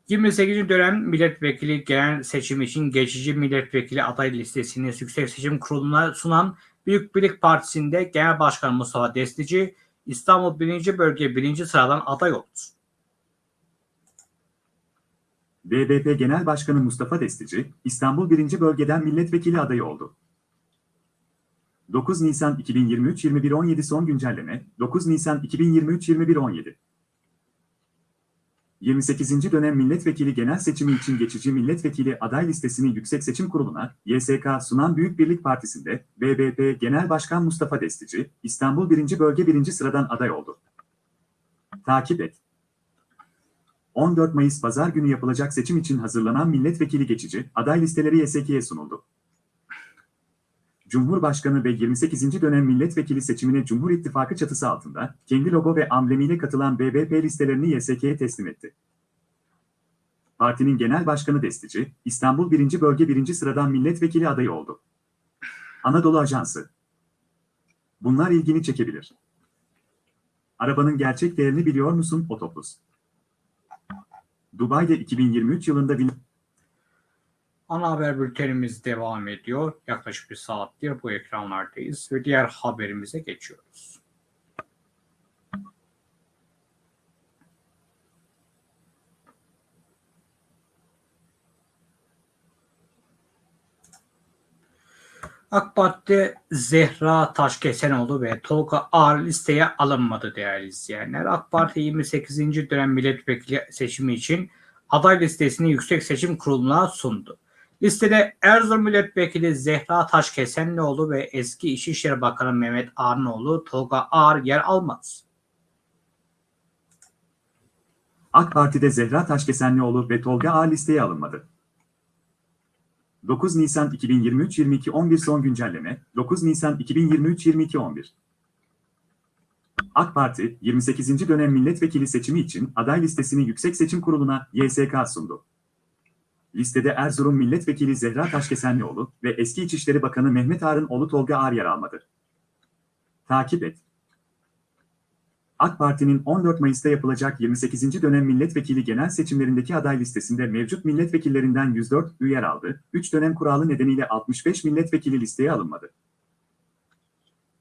28. dönem milletvekili genel seçim için geçici milletvekili aday listesini Yüksek Seçim Kurulu'na sunan Büyük Birlik Partisi'nde Genel Başkan Mustafa Destici İstanbul 1. Bölge 1. sıradan aday oldu. BBP Genel Başkanı Mustafa Destici, İstanbul 1. Bölgeden milletvekili adayı oldu. 9 Nisan 2023 21.17 son güncelleme 9 Nisan 2023 21.17 28. dönem milletvekili genel seçimi için geçici milletvekili aday listesini Yüksek Seçim Kurulu'na YSK sunan Büyük Birlik Partisi'nde BBP Genel Başkan Mustafa Destici, İstanbul 1. Bölge 1. sıradan aday oldu. Takip et. 14 Mayıs Pazar günü yapılacak seçim için hazırlanan milletvekili geçici aday listeleri YSK'ye sunuldu. Cumhurbaşkanı ve 28. dönem milletvekili seçimine Cumhur İttifakı çatısı altında kendi logo ve amblemiyle katılan BBP listelerini YSK'ye teslim etti. Partinin genel başkanı Destici, İstanbul 1. Bölge 1. sıradan milletvekili adayı oldu. Anadolu Ajansı Bunlar ilgini çekebilir. Arabanın gerçek değerini biliyor musun Otopus? Dubai'de 2023 yılında bin... Ana haber bültenimiz devam ediyor. Yaklaşık bir saattir bu ekranlardayız ve diğer haberimize geçiyoruz. AK Parti'de Zehra Taşkesenoğlu ve Tolga Ağar listeye alınmadı değerli izleyenler. AK Parti 28. dönem milletvekili seçimi için aday listesini Yüksek Seçim Kurulu'na sundu. Listede Erzurum Milletvekili Zehra Taşkesenlioğlu ve eski İçişleri Bakanı Mehmet Arnoğlu Tolga Ağar yer almaz. AK Parti'de Zehra Taşkesenlioğlu ve Tolga Ağar listeye alınmadı. 9 Nisan 2023 22 11 son güncelleme 9 Nisan 2023 22 11 AK Parti 28. dönem milletvekili seçimi için aday listesini Yüksek Seçim Kurulu'na YSK sundu. Listede Erzurum Milletvekili Zehra Taşkesenlioğlu ve eski İçişleri Bakanı Mehmet Ağar'ın oğlu Tolga Ağar yer almadı. Takip et. AK Parti'nin 14 Mayıs'ta yapılacak 28. dönem milletvekili genel seçimlerindeki aday listesinde mevcut milletvekillerinden 104 üye yer aldı, 3 dönem kuralı nedeniyle 65 milletvekili listeye alınmadı.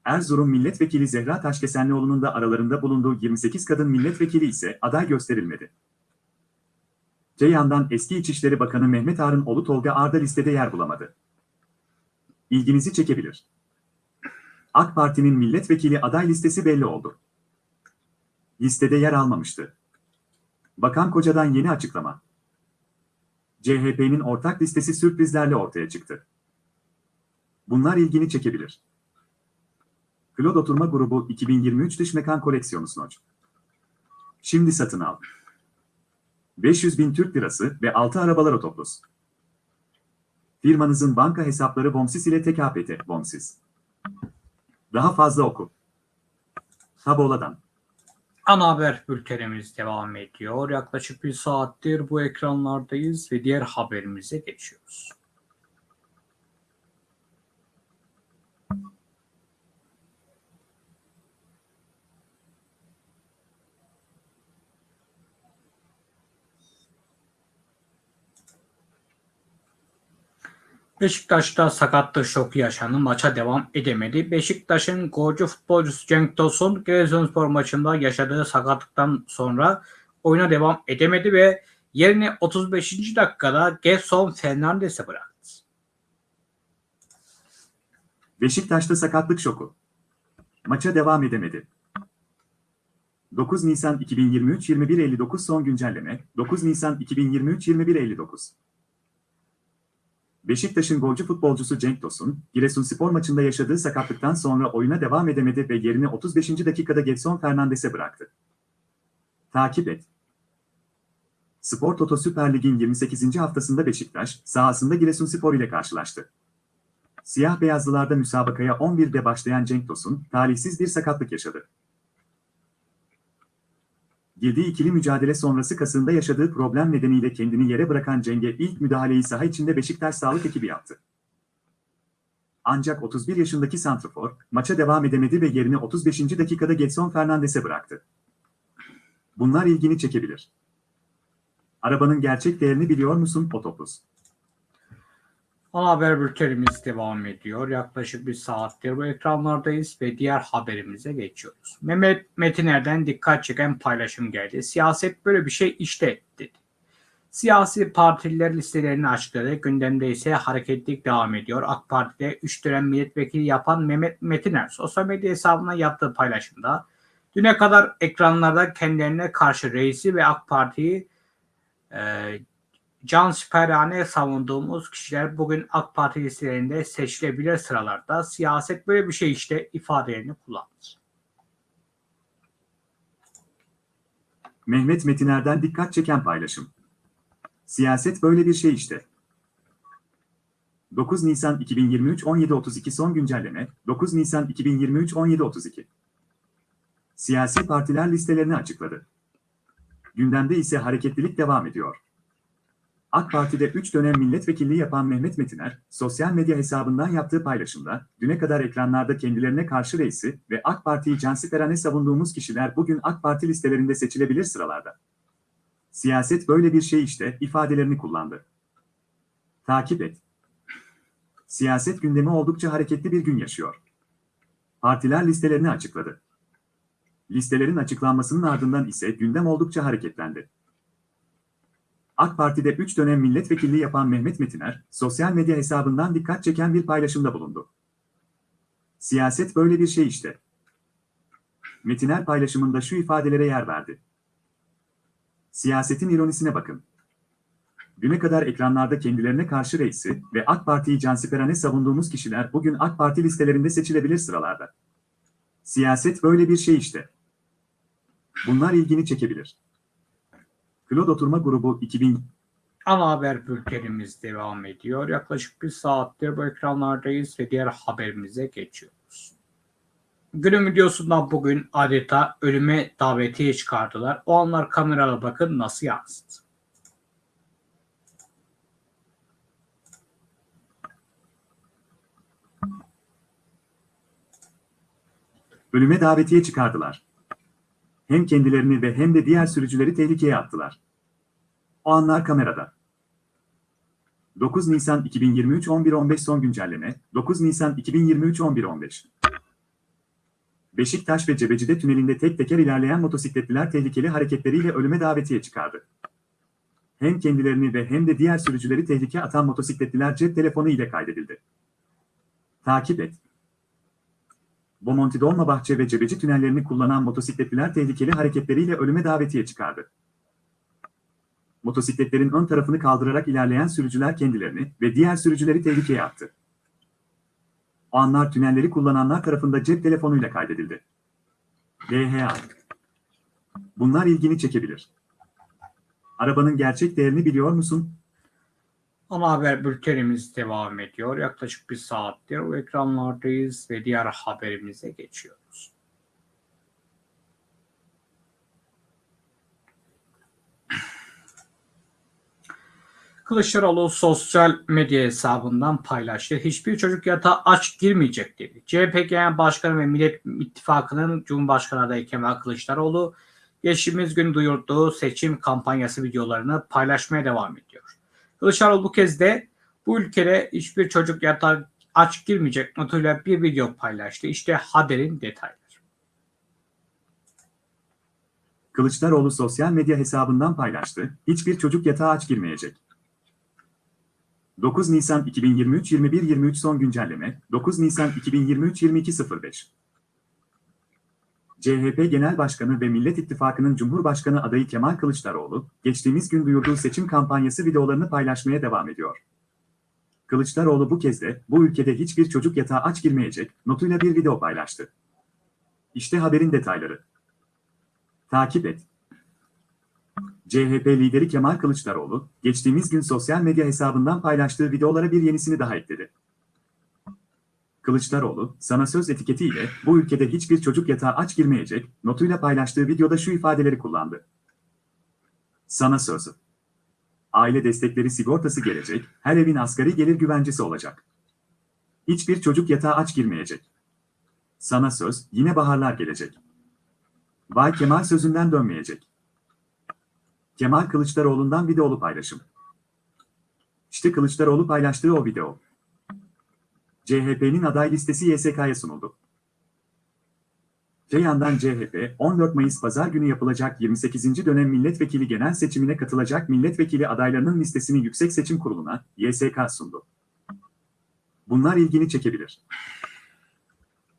Erzurum Milletvekili Zehra Taşkesenlioğlu'nun da aralarında bulunduğu 28 kadın milletvekili ise aday gösterilmedi. Te yandan eski İçişleri Bakanı Mehmet Ağar'ın oğlu Tolga Ağar da listede yer bulamadı. İlginizi çekebilir. AK Parti'nin milletvekili aday listesi belli oldu. Listede yer almamıştı. Bakan Koca'dan yeni açıklama. CHP'nin ortak listesi sürprizlerle ortaya çıktı. Bunlar ilgini çekebilir. Claude Oturma Grubu 2023 Dış Mekan Koleksiyonu Snoç. Şimdi satın al. 500 bin Türk lirası ve 6 arabalar otoplus. Firmanızın banka hesapları Bomsis ile tek APT Bomsis. Daha fazla oku. Tabola'dan. Ana haber bültenimiz devam ediyor. Yaklaşık bir saattir bu ekranlardayız ve diğer haberimize geçiyoruz. Beşiktaş'ta sakatlık şoku yaşandı. Maça devam edemedi. Beşiktaş'ın golcü futbolcusu Cenk Tosun Giresunspor maçında yaşadığı sakatlıktan sonra oyuna devam edemedi ve yerini 35. dakikada Gerson Fernandes'e bıraktı. Beşiktaş'ta sakatlık şoku. Maça devam edemedi. 9 Nisan 2023 21.59 son güncelleme 9 Nisan 2023 21.59 Beşiktaş'ın golcü futbolcusu Cenk Tosun, Giresunspor maçında yaşadığı sakatlıktan sonra oyuna devam edemedi ve yerini 35. dakikada Gedson Fernandes'e bıraktı. Takip et. Spor Toto Süper Lig'in 28. haftasında Beşiktaş, sahasında Giresunspor ile karşılaştı. Siyah beyazlılarda müsabakaya 11'de başlayan Cenk Tosun, talihsiz bir sakatlık yaşadı. Girdiği ikili mücadele sonrası kasında yaşadığı problem nedeniyle kendini yere bırakan Ceng'e ilk müdahaleyi saha içinde Beşiktaş sağlık ekibi yaptı. Ancak 31 yaşındaki santrafor, maça devam edemedi ve yerini 35. dakikada Gedson Fernandes'e bıraktı. Bunlar ilgini çekebilir. Arabanın gerçek değerini biliyor musun Otopus? Ana haber bültenimiz devam ediyor. Yaklaşık bir saattir bu ekranlardayız ve diğer haberimize geçiyoruz. Mehmet Metiner'den dikkat çeken paylaşım geldi. Siyaset böyle bir şey işte dedi. Siyasi partililer listelerini açıkladı. Gündemde ise hareketlilik devam ediyor. AK Parti'de 3 dönem milletvekili yapan Mehmet Metiner sosyal medya hesabına yaptığı paylaşımda düne kadar ekranlarda kendilerine karşı reisi ve AK Parti'yi e, can siperhane savunduğumuz kişiler bugün AK Parti listelerinde seçilebilir sıralarda siyaset böyle bir şey işte ifadelerini kullandı. Mehmet Metiner'den dikkat çeken paylaşım. Siyaset böyle bir şey işte. 9 Nisan 2023 17.32 son güncelleme 9 Nisan 2023 17.32 Siyasi partiler listelerini açıkladı. Gündemde ise hareketlilik devam ediyor. AK Parti'de 3 dönem milletvekilliği yapan Mehmet Metiner, sosyal medya hesabından yaptığı paylaşımda, düne kadar ekranlarda kendilerine karşı reisi ve AK Parti'yi cansiperane savunduğumuz kişiler bugün AK Parti listelerinde seçilebilir sıralarda. Siyaset böyle bir şey işte ifadelerini kullandı. Takip et. Siyaset gündemi oldukça hareketli bir gün yaşıyor. Partiler listelerini açıkladı. Listelerin açıklanmasının ardından ise gündem oldukça hareketlendi. AK Parti'de 3 dönem milletvekilliği yapan Mehmet Metiner, sosyal medya hesabından dikkat çeken bir paylaşımda bulundu. Siyaset böyle bir şey işte. Metiner paylaşımında şu ifadelere yer verdi. Siyasetin ironisine bakın. Düne kadar ekranlarda kendilerine karşı reisi ve AK Parti'yi cansiperane savunduğumuz kişiler bugün AK Parti listelerinde seçilebilir sıralarda. Siyaset böyle bir şey işte. Bunlar ilgini çekebilir. Claude Oturma Grubu 2000 Ana haber bültenimiz devam ediyor. Yaklaşık bir saattir bu ekranlardayız ve diğer haberimize geçiyoruz. Günün videosundan bugün adeta ölüme davetiye çıkardılar. O anlar kameraya bakın nasıl yansıdı. ölüme davetiye çıkardılar. Hem kendilerini ve hem de diğer sürücüleri tehlikeye attılar. O anlar kamerada. 9 Nisan 2023 11.15 son güncelleme 9 Nisan 2023 11.15 Beşiktaş ve Cebeci'de tünelinde tek teker ilerleyen motosikletliler tehlikeli hareketleriyle ölüme davetiye çıkardı. Hem kendilerini ve hem de diğer sürücüleri tehlikeye atan motosikletliler cep telefonu ile kaydedildi. Takip et. Bomonti Dolmabahçe ve Cebeci tünellerini kullanan motosikletliler tehlikeli hareketleriyle ölüme davetiye çıkardı. Motosikletlerin ön tarafını kaldırarak ilerleyen sürücüler kendilerini ve diğer sürücüleri tehlikeye attı. O anlar tünelleri kullananlar tarafında cep telefonuyla kaydedildi. DHA Bunlar ilgini çekebilir. Arabanın gerçek değerini biliyor musun? Ana haber bültenimiz devam ediyor. Yaklaşık bir saattir o ekranlardayız ve diğer haberimize geçiyoruz. Kılıçdaroğlu sosyal medya hesabından paylaştı. Hiçbir çocuk yatağa aç girmeyecek dedi. CHP Genel Başkanı ve Millet İttifakı'nın Cumhurbaşkanı adayı Kemal Kılıçdaroğlu geçtiğimiz gün duyurduğu seçim kampanyası videolarını paylaşmaya devam ediyor. Kılıçdaroğlu bu kez de bu ülkede hiçbir çocuk yatağa aç girmeyecek notuyla bir video paylaştı. İşte haberin detayları. Kılıçdaroğlu sosyal medya hesabından paylaştı. Hiçbir çocuk yatağa aç girmeyecek. 9 Nisan 2023 21.23 son güncelleme 9 Nisan 2023 22.05 CHP Genel Başkanı ve Millet İttifakı'nın Cumhurbaşkanı adayı Kemal Kılıçdaroğlu, geçtiğimiz gün duyurduğu seçim kampanyası videolarını paylaşmaya devam ediyor. Kılıçdaroğlu bu kez de bu ülkede hiçbir çocuk yatağa aç girmeyecek notuyla bir video paylaştı. İşte haberin detayları. Takip et. CHP lideri Kemal Kılıçdaroğlu, geçtiğimiz gün sosyal medya hesabından paylaştığı videolara bir yenisini daha ekledi. Kılıçdaroğlu, sana söz etiketiyle bu ülkede hiçbir çocuk yatağa aç girmeyecek notuyla paylaştığı videoda şu ifadeleri kullandı. Sana sözü. Aile destekleri sigortası gelecek, her evin asgari gelir güvencesi olacak. Hiçbir çocuk yatağa aç girmeyecek. Sana söz, yine baharlar gelecek. Vay Kemal sözünden dönmeyecek. Kemal Kılıçdaroğlu'ndan videolu paylaşım. İşte Kılıçdaroğlu paylaştığı o video. CHP'nin aday listesi YSK'ya sunuldu. Öte yandan CHP, 14 Mayıs Pazar günü yapılacak 28. dönem milletvekili genel seçimine katılacak milletvekili adaylarının listesini Yüksek Seçim Kurulu'na, YSK sundu. Bunlar ilgini çekebilir.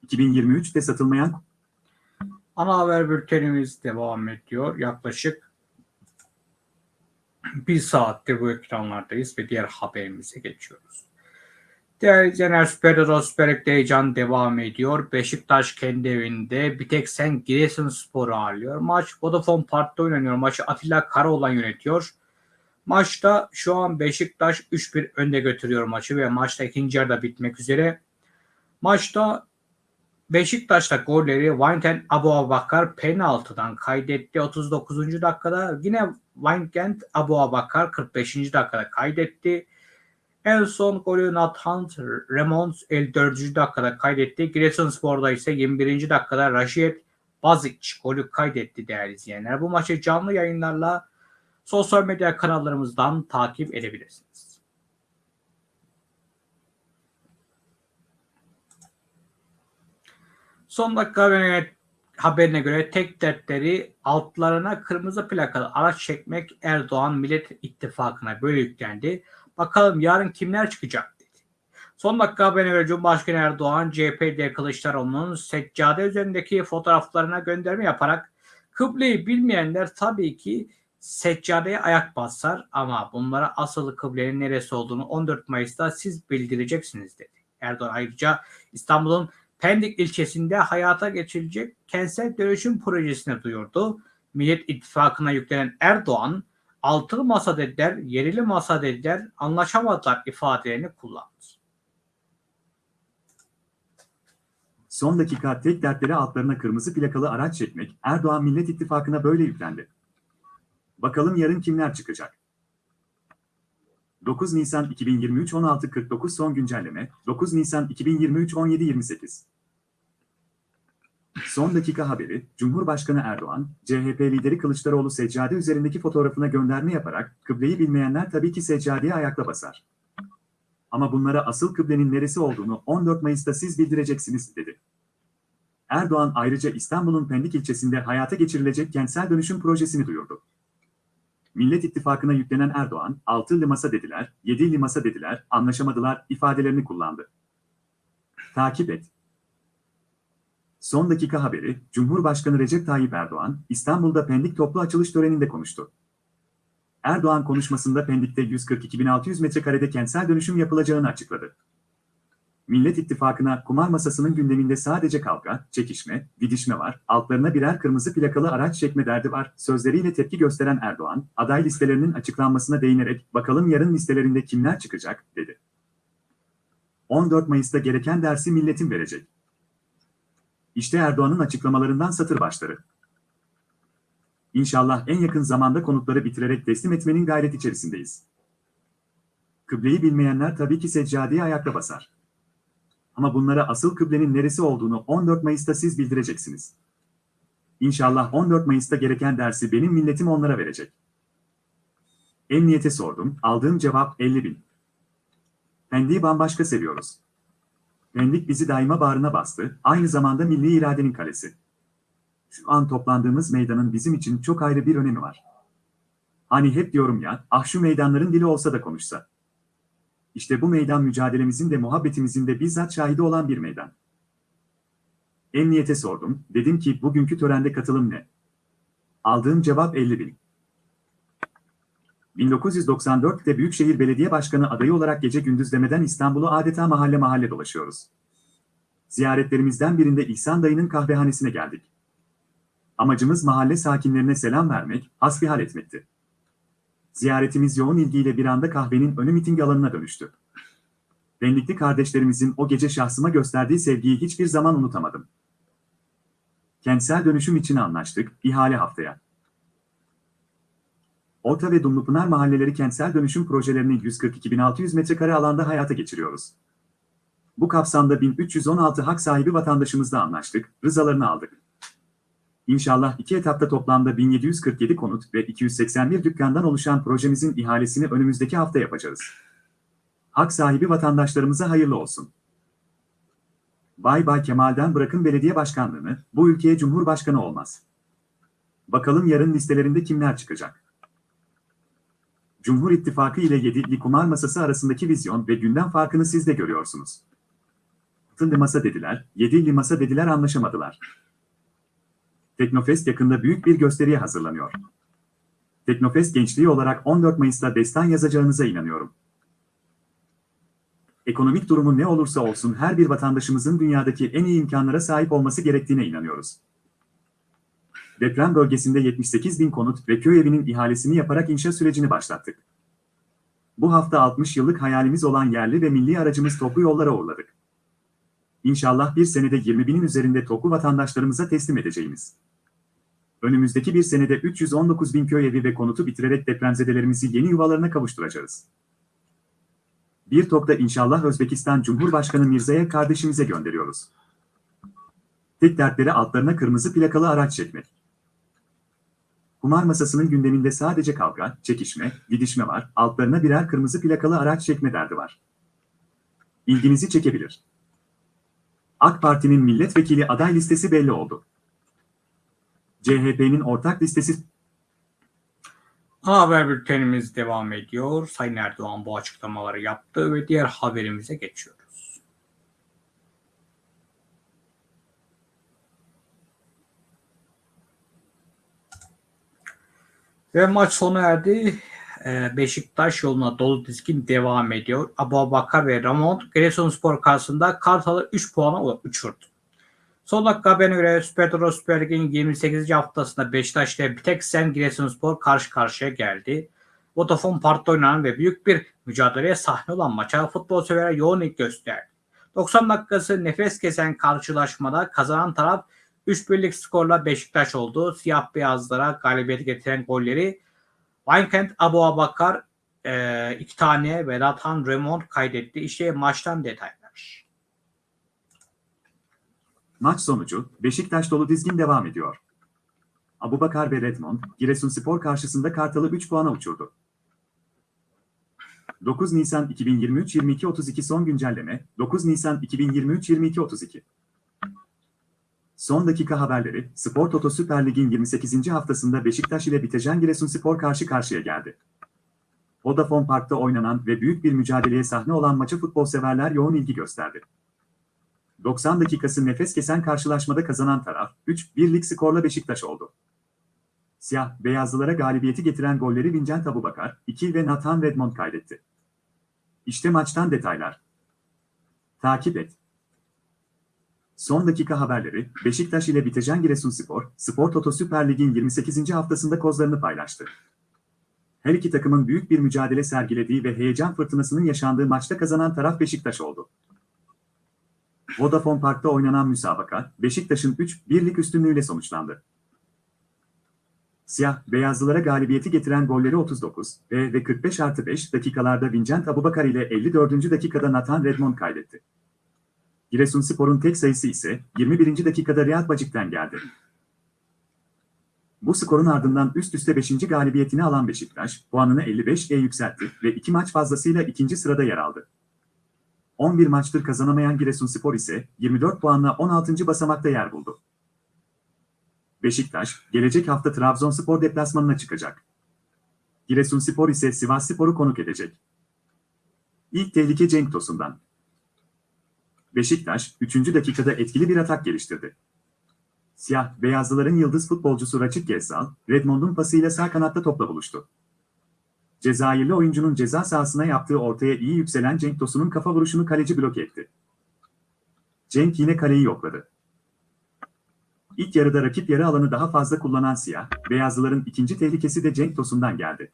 2023'te satılmayan Ana haber bültenimiz devam ediyor. Yaklaşık bir saattir bu ekranlardayız ve diğer haberimize geçiyoruz. Değerli izleyenler Süper Süper heyecan devam ediyor. Beşiktaş kendi evinde bir tek sen Giresunspor'u ağırlıyor. Maç Vodafone Park'ta oynanıyor. Maçı Atilla Karaoğlan yönetiyor. Maçta şu an Beşiktaş 3-1 önde götürüyor maçı ve maçta ikinci yarıda bitmek üzere. Maçta Beşiktaş'ta golleri Vincent Abu Abakar penaltıdan kaydetti 39. dakikada. Yine Vincent Abu Abakar 45. dakikada kaydetti. En son golü Nathan Remons 54. dakikada kaydetti. Giresunspor'da ise 21. dakikada Raşit Bazic golü kaydetti değerli izleyenler. Bu maçı canlı yayınlarla sosyal medya kanallarımızdan takip edebilirsiniz. Son dakika haberine, göre tek dertleri altlarına kırmızı plakalı araç çekmek Erdoğan Millet İttifakı'na böyle yüklendi. Bakalım yarın kimler çıkacak dedi. Son dakika haberine göre Cumhurbaşkanı Erdoğan CHP'de Kılıçdaroğlu'nun seccade üzerindeki fotoğraflarına gönderme yaparak kıbleyi bilmeyenler tabii ki seccadeye ayak basar ama bunlara asıl kıblenin neresi olduğunu 14 Mayıs'ta siz bildireceksiniz dedi. Erdoğan ayrıca İstanbul'un Pendik ilçesinde hayata geçirilecek kentsel dönüşüm projesini duyurdu. Millet İttifakı'na yüklenen Erdoğan, altılı masa dediler, yerili masa dediler, anlaşamadılar ifadelerini kullandı. son dakika tek dertleri altlarına kırmızı plakalı araç çekmek Erdoğan Millet İttifakı'na böyle yüklendi. Bakalım yarın kimler çıkacak? 9 Nisan 2023 16.49 son güncelleme 9 Nisan 2023 17.28 Son dakika haberi, Cumhurbaşkanı Erdoğan, CHP lideri Kılıçdaroğlu seccade üzerindeki fotoğrafına gönderme yaparak, kıbleyi bilmeyenler tabii ki seccadeye ayakla basar. Ama bunlara asıl kıblenin neresi olduğunu 14 Mayıs'ta siz bildireceksiniz, dedi. Erdoğan ayrıca İstanbul'un Pendik ilçesinde hayata geçirilecek kentsel dönüşüm projesini duyurdu. Millet İttifakı'na yüklenen Erdoğan, altılı masa dediler, yedili masa dediler, anlaşamadılar ifadelerini kullandı. Takip et. Son dakika haberi, Cumhurbaşkanı Recep Tayyip Erdoğan, İstanbul'da Pendik toplu açılış töreninde konuştu. Erdoğan konuşmasında Pendik'te 142.600 metrekarede kentsel dönüşüm yapılacağını açıkladı. Millet İttifakı'na kumar masasının gündeminde sadece kavga, çekişme, didişme var, altlarına birer kırmızı plakalı araç çekme derdi var, sözleriyle tepki gösteren Erdoğan, aday listelerinin açıklanmasına değinerek bakalım yarın listelerinde kimler çıkacak, dedi. 14 Mayıs'ta gereken dersi milletin verecek. İşte Erdoğan'ın açıklamalarından satır başları. İnşallah en yakın zamanda konutları bitirerek teslim etmenin gayret içerisindeyiz. Kıbleyi bilmeyenler tabii ki seccadeye ayakta basar. Ama bunlara asıl kıblenin neresi olduğunu 14 Mayıs'ta siz bildireceksiniz. İnşallah 14 Mayıs'ta gereken dersi benim milletim onlara verecek. Emniyete sordum, aldığım cevap 50 bin. Pendik'i bambaşka seviyoruz. Pendik bizi daima bağrına bastı, aynı zamanda milli iradenin kalesi. Şu an toplandığımız meydanın bizim için çok ayrı bir önemi var. Hani hep diyorum ya, ah şu meydanların dili olsa da konuşsa. İşte bu meydan mücadelemizin de muhabbetimizin de bizzat şahidi olan bir meydan. Emniyete sordum, dedim ki bugünkü törende katılım ne? Aldığım cevap 50 bin. 1994'te Büyükşehir Belediye Başkanı adayı olarak gece gündüz demeden İstanbul'u adeta mahalle mahalle dolaşıyoruz. Ziyaretlerimizden birinde İhsan dayının kahvehanesine geldik. Amacımız mahalle sakinlerine selam vermek, hasbihal etmekti. Ziyaretimiz yoğun ilgiyle bir anda kahvenin önü miting alanına dönüştü. Benlikli kardeşlerimizin o gece şahsıma gösterdiği sevgiyi hiçbir zaman unutamadım. Kentsel dönüşüm için anlaştık, ihale haftaya. Orta ve Dumlupınar mahalleleri kentsel dönüşüm projelerini 142.600 metrekare alanda hayata geçiriyoruz. Bu kapsamda 1316 hak sahibi vatandaşımızla anlaştık, rızalarını aldık. İnşallah iki etapta toplamda 1747 konut ve 281 dükkandan oluşan projemizin ihalesini önümüzdeki hafta yapacağız. Hak sahibi vatandaşlarımıza hayırlı olsun. Bay Bay Kemal'den bırakın belediye başkanlığını, bu ülkeye cumhurbaşkanı olmaz. Bakalım yarın listelerinde kimler çıkacak? Cumhur İttifakı ile yedili kumar masası arasındaki vizyon ve gündem farkını siz de görüyorsunuz. Altılı masa dediler, yedili masa dediler anlaşamadılar. Teknofest yakında büyük bir gösteriye hazırlanıyor. Teknofest gençliği olarak 14 Mayıs'ta destan yazacağınıza inanıyorum. Ekonomik durumu ne olursa olsun her bir vatandaşımızın dünyadaki en iyi imkanlara sahip olması gerektiğine inanıyoruz. Deprem bölgesinde 78 bin konut ve köy evinin ihalesini yaparak inşa sürecini başlattık. Bu hafta 60 yıllık hayalimiz olan yerli ve milli aracımız TOK'u yollara uğurladık. İnşallah bir senede 20 binin üzerinde TOK'u vatandaşlarımıza teslim edeceğimiz. Önümüzdeki bir senede 319 bin köy evi ve konutu bitirerek depremzedelerimizi yeni yuvalarına kavuşturacağız. Bir TOK'ta inşallah Özbekistan Cumhurbaşkanı Mirza'ya kardeşimize gönderiyoruz. Tek dertleri altlarına kırmızı plakalı araç çekmek. Kumar masasının gündeminde sadece kavga, çekişme, didişme var, altlarına birer kırmızı plakalı araç çekme derdi var. İlginizi çekebilir. AK Parti'nin milletvekili aday listesi belli oldu. CHP'nin ortak listesi haber bültenimiz devam ediyor. Sayın Erdoğan bu açıklamaları yaptı ve diğer haberimize geçiyoruz. Ve maç sona erdi. Ee, Beşiktaş yoluna dolu dizgin devam ediyor. Abu Bakar ve Ramon Giresunspor karşısında Kartal'ı 3 puana uçurdu. Son dakika haberine göre Süper Toro Süper Lig'in 28. haftasında Beşiktaş ile bir tek Sen Giresunspor karşı karşıya geldi. Vodafone Park'ta oynanan ve büyük bir mücadeleye sahne olan maça futbol severler yoğun ilgi gösterdi. 90 dakikası nefes kesen karşılaşmada kazanan taraf 3 birlik skorla Beşiktaş oldu. Siyah beyazlara galibiyeti getiren golleri Weinkent Abu Abakar e, iki tane Vedat Han Remont kaydetti. İşte maçtan detaylar. Maç sonucu, Beşiktaş dolu dizgin devam ediyor. Abubakar ve Redmond, Giresunspor karşısında Kartal'ı 3 puana uçurdu. 9 Nisan 2023-22-32 son güncelleme, 9 Nisan 2023-22-32. Son dakika haberleri, Spor Toto Süper Lig'in 28. haftasında Beşiktaş ile Bitecan Giresunspor karşı karşıya geldi. Vodafone Park'ta oynanan ve büyük bir mücadeleye sahne olan maça futbol severler yoğun ilgi gösterdi. 90 dakikası nefes kesen karşılaşmada kazanan taraf, 3-1'lik skorla Beşiktaş oldu. Siyah, beyazlılara galibiyeti getiren golleri Vincent Abubakar, 2 ve Nathan Redmond kaydetti. İşte maçtan detaylar. Takip et. Son dakika haberleri, Beşiktaş ile Bitecan Giresunspor, Spor Toto Süper Lig'in 28. haftasında kozlarını paylaştı. Her iki takımın büyük bir mücadele sergilediği ve heyecan fırtınasının yaşandığı maçta kazanan taraf Beşiktaş oldu. Vodafone Park'ta oynanan müsabaka, Beşiktaş'ın 3-1'lik üstünlüğüyle sonuçlandı. Siyah, beyazlılara galibiyeti getiren golleri 39 ve, ve 45 artı 5 dakikalarda Vincent Abubakar ile 54. dakikada Nathan Redmond kaydetti. Giresunspor'un tek sayısı ise 21. dakikada Riyad Bacik'ten geldi. Bu skorun ardından üst üste 5. galibiyetini alan Beşiktaş, puanını 55'e yükseltti ve iki maç fazlasıyla ikinci sırada yer aldı. 11 maçtır kazanamayan Giresunspor ise 24 puanla 16. basamakta yer buldu. Beşiktaş, gelecek hafta Trabzonspor deplasmanına çıkacak. Giresunspor ise Sivasspor'u konuk edecek. İlk tehlike Cenk Tosun'dan. Beşiktaş, 3. dakikada etkili bir atak geliştirdi. Siyah, beyazlıların yıldız futbolcusu Raçit Gezzal, Redmond'un pasıyla sağ kanatta topla buluştu. Cezayirli oyuncunun ceza sahasına yaptığı ortaya iyi yükselen Cenk Tosun'un kafa vuruşunu kaleci bloke etti. Cenk yine kaleyi yokladı. İlk yarıda rakip yarı alanı daha fazla kullanan siyah, beyazlıların ikinci tehlikesi de Cenk Tosun'dan geldi.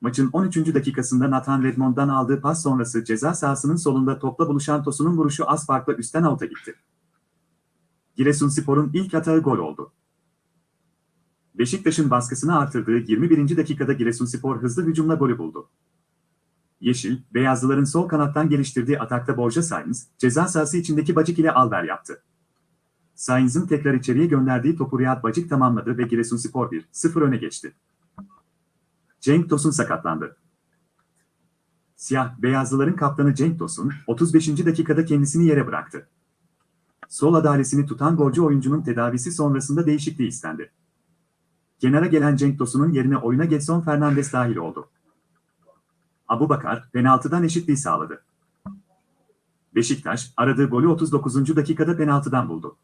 Maçın 13. dakikasında Nathan Redmond'dan aldığı pas sonrası ceza sahasının solunda topla buluşan Tosun'un vuruşu az farkla üstten avuta gitti. Giresunspor'un ilk atağı gol oldu. Beşiktaş'ın baskısını artırdığı 21. dakikada Giresunspor hızlı hücumla golü buldu. Yeşil, beyazlıların sol kanattan geliştirdiği atakta Borja Sainz, ceza sahası içindeki Bacik ile alver yaptı. Sainz'ın tekrar içeriye gönderdiği topu Riyad Bacik tamamladı ve Giresunspor 1-0 öne geçti. Cenk Tosun sakatlandı. Siyah, beyazlıların kaptanı Cenk Tosun, 35. dakikada kendisini yere bıraktı. Sol adalesini tutan golcü oyuncunun tedavisi sonrasında değişikliği istendi. Kenara gelen Cenk Tosun'un yerine oyuna Getson Fernandes dahil oldu. Abu Bakar, penaltıdan eşitliği sağladı. Beşiktaş, aradığı golü 39. dakikada penaltıdan buldu.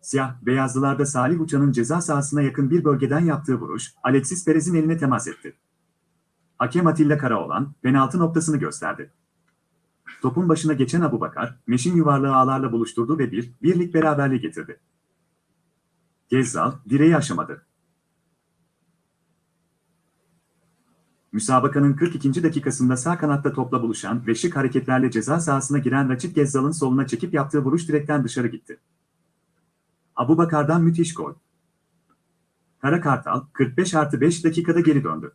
Siyah, beyazlılarda Salih Uçan'ın ceza sahasına yakın bir bölgeden yaptığı vuruş, Alexis Perez'in eline temas etti. Hakem Atilla Karaoğlan, penaltı noktasını gösterdi. Topun başına geçen Abu Bakar, Meşin yuvarlığı ağlarla buluşturdu ve bir, birlik beraberliği getirdi. Gezzal, direği aşamadı. Müsabakanın 42. dakikasında sağ kanatta topla buluşan ve şık hareketlerle ceza sahasına giren Raçit Gezzal'ın soluna çekip yaptığı vuruş direkten dışarı gitti. Abu Bakar'dan müthiş gol. Kara Kartal, 45 artı 5 dakikada geri döndü.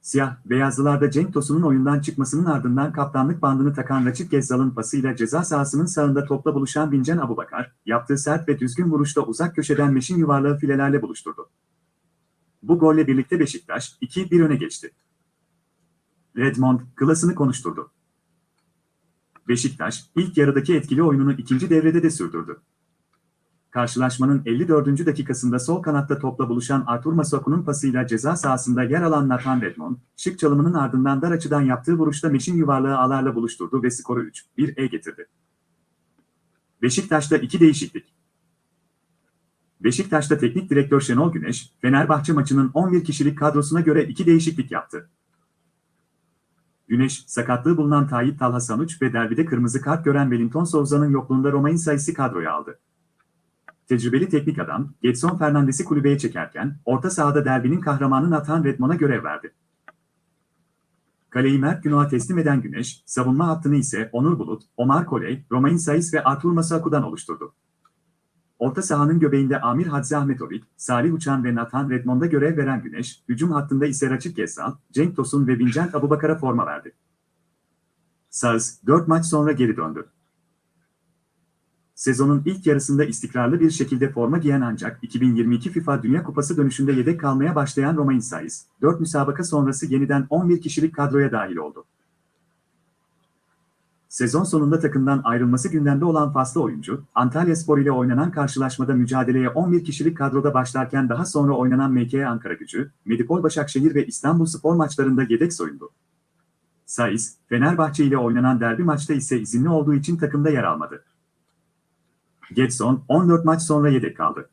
Siyah, beyazlılarda Cenk Tosun'un oyundan çıkmasının ardından kaptanlık bandını takan Raçit Gezzal'ın pasıyla ceza sahasının sağında topla buluşan Bincan Abubakar, yaptığı sert ve düzgün vuruşta uzak köşeden meşin yuvarlağı filelerle buluşturdu. Bu golle birlikte Beşiktaş 2-1 öne geçti. Redmond klasını konuşturdu. Beşiktaş ilk yarıdaki etkili oyununu ikinci devrede de sürdürdü. Karşılaşmanın 54. dakikasında sol kanatta topla buluşan Artur Masuaku'nun pasıyla ceza sahasında yer alan Nathan Redmond, şık çalımının ardından dar açıdan yaptığı vuruşta meşin yuvarlığı ağlarla buluşturdu ve skoru 3-1'e getirdi. Beşiktaş'ta iki değişiklik. Beşiktaş'ta teknik direktör Şenol Güneş, Fenerbahçe maçının 11 kişilik kadrosuna göre iki değişiklik yaptı. Güneş, sakatlığı bulunan Tayyip Talha Sanuç ve derbide kırmızı kart gören Wellington Souza'nın yokluğunda Romain sayısı kadroya aldı. Tecrübeli teknik adam, Getson Fernandes'i kulübeye çekerken, orta sahada derbinin kahramanı Nathan Redmond'a görev verdi. Kaleyi Mert Günok'a teslim eden Güneş, savunma hattını ise Onur Bulut, Omar Koley, Romain Saiz ve Artur Masuaku'dan oluşturdu. Orta sahanın göbeğinde Amir Hadzi Ahmetovic, Salih Uçan ve Nathan Redmond'a görev veren Güneş, hücum hattında ise Raçit Gezzal, Cenk Tosun ve Vincent Abubakar'a forma verdi. Saz, 4 maç sonra geri döndü. Sezonun ilk yarısında istikrarlı bir şekilde forma giyen ancak 2022 FIFA Dünya Kupası dönüşünde yedek kalmaya başlayan Romain Saiz, 4 müsabaka sonrası yeniden 11 kişilik kadroya dahil oldu. Sezon sonunda takımdan ayrılması gündemde olan faslı oyuncu, Antalya Spor ile oynanan karşılaşmada mücadeleye 11 kişilik kadroda başlarken daha sonra oynanan MK Ankara Gücü, Medipol Başakşehir ve İstanbul Spor maçlarında yedek soyundu. Saiz, Fenerbahçe ile oynanan derbi maçta ise izinli olduğu için takımda yer almadı. Getson, 14 maç sonra yedek kaldı.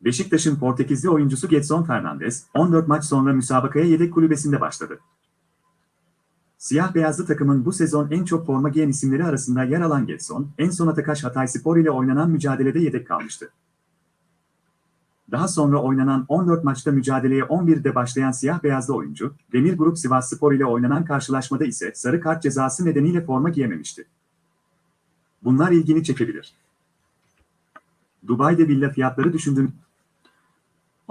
Beşiktaş'ın Portekizli oyuncusu Getson Fernandes, 14 maç sonra müsabakaya yedek kulübesinde başladı. Siyah beyazlı takımın bu sezon en çok forma giyen isimleri arasında yer alan Getson, en son Atakaş Hatay Spor ile oynanan mücadelede yedek kalmıştı. Daha sonra oynanan 14 maçta mücadeleye 11'de başlayan siyah beyazlı oyuncu, Demir Grup Sivas Spor ile oynanan karşılaşmada ise sarı kart cezası nedeniyle forma giyememişti. Bunlar ilgini çekebilir. Dubai'de villa fiyatları düşündüğün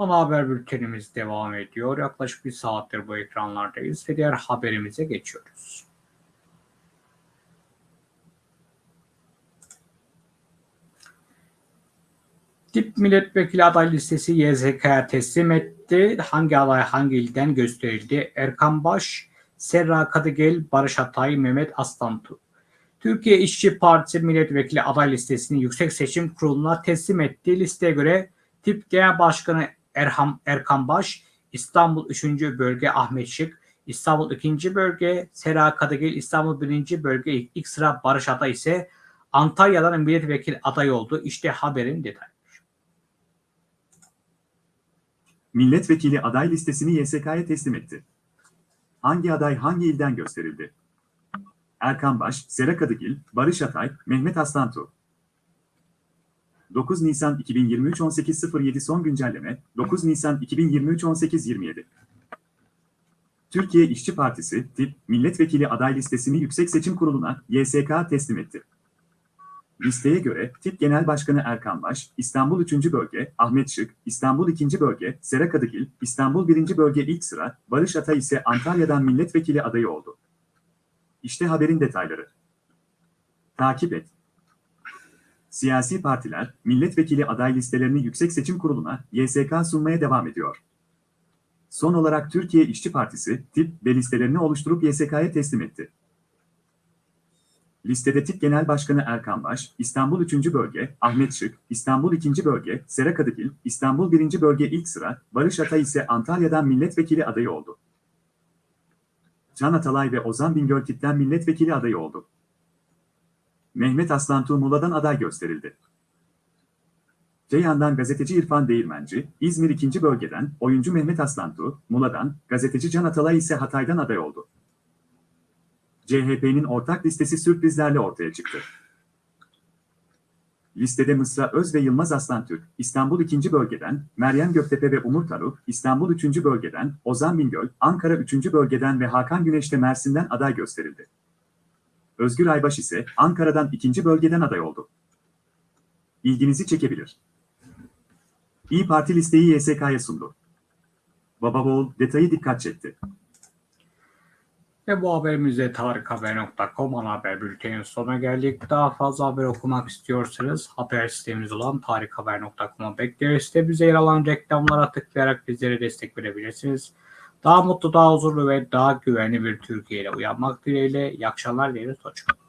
Ana haber bültenimiz devam ediyor. Yaklaşık bir saattir bu ekranlardayız ve diğer haberimize geçiyoruz. Tip milletvekili aday listesi YZK'ya teslim etti. Hangi aday hangi ilden gösterildi? Erkan Baş, Serra Kadıgel, Barış Atay, Mehmet Aslantu. Türkiye İşçi Partisi milletvekili aday listesini Yüksek Seçim Kurulu'na teslim etti. Listeye göre Tip Genel Başkanı Erham, Erkan Baş, İstanbul 3. Bölge Ahmet Şık, İstanbul 2. bölge, Sera Kadıgil İstanbul 1. bölge ilk sıra Barış Ata ise Antalya'dan milletvekili adayı oldu. İşte haberin detayı. Milletvekili aday listesini YSK'ya teslim etti. Hangi aday hangi ilden gösterildi? Erkan Baş, Sera Kadıgil, Barış Atay, Mehmet Aslantu. 9 Nisan 2023 18.07 son güncelleme 9 Nisan 2023 18.27 Türkiye İşçi Partisi, TİP, milletvekili aday listesini Yüksek Seçim Kurulu'na YSK teslim etti. Listeye göre TİP Genel Başkanı Erkan Baş, İstanbul 3. Bölge, Ahmet Şık, İstanbul 2. Bölge, Sera Kadıgil, İstanbul 1. Bölge ilk sıra, Barış Atay ise Antalya'dan milletvekili adayı oldu. İşte haberin detayları. Takip et. Siyasi partiler, milletvekili aday listelerini Yüksek Seçim Kurulu'na YSK sunmaya devam ediyor. Son olarak Türkiye İşçi Partisi, tip ve listelerini oluşturup YSK'ya teslim etti. Listede tip Genel Başkanı Erkan Baş, İstanbul 3. Bölge, Ahmet Şık, İstanbul 2. Bölge, Sera Kadıgil, İstanbul 1. Bölge ilk sıra, Barış Atay ise Antalya'dan milletvekili adayı oldu. Can Atalay ve Ozan Bingöl tipten milletvekili adayı oldu. Mehmet Aslantuğ Muğla'dan aday gösterildi. Ceyhan'dan gazeteci İrfan Değirmenci, İzmir 2. bölgeden oyuncu Mehmet Aslantuğ, Muğla'dan, gazeteci Can Atalay ise Hatay'dan aday oldu. CHP'nin ortak listesi sürprizlerle ortaya çıktı. Listede Mısra Öz ve Yılmaz Aslantürk, İstanbul 2. bölgeden, Meryem Göktepe ve Umur Taruk, İstanbul 3. bölgeden, Ozan Bingöl, Ankara 3. bölgeden ve Hakan Güneş de Mersin'den aday gösterildi. Özgür Aybaş ise Ankara'dan 2. bölgeden aday oldu. İlginizi çekebilir. İyi Parti listeyi YSK'ya sundu. Babaoğul detayı dikkat çekti. Ve bu haberimizde tarikhaber.com ana haber bültenin sonuna geldik. Daha fazla haber okumak istiyorsanız haber sistemimiz olan tarikhaber.com'a bekleriz. Sitemizde yer alan reklamlara tıklayarak bizlere destek verebilirsiniz. Daha mutlu, daha huzurlu ve daha güvenli bir Türkiye ile uyanmak dileğiyle. İyi akşamlar dileriz. Hoşçakalın.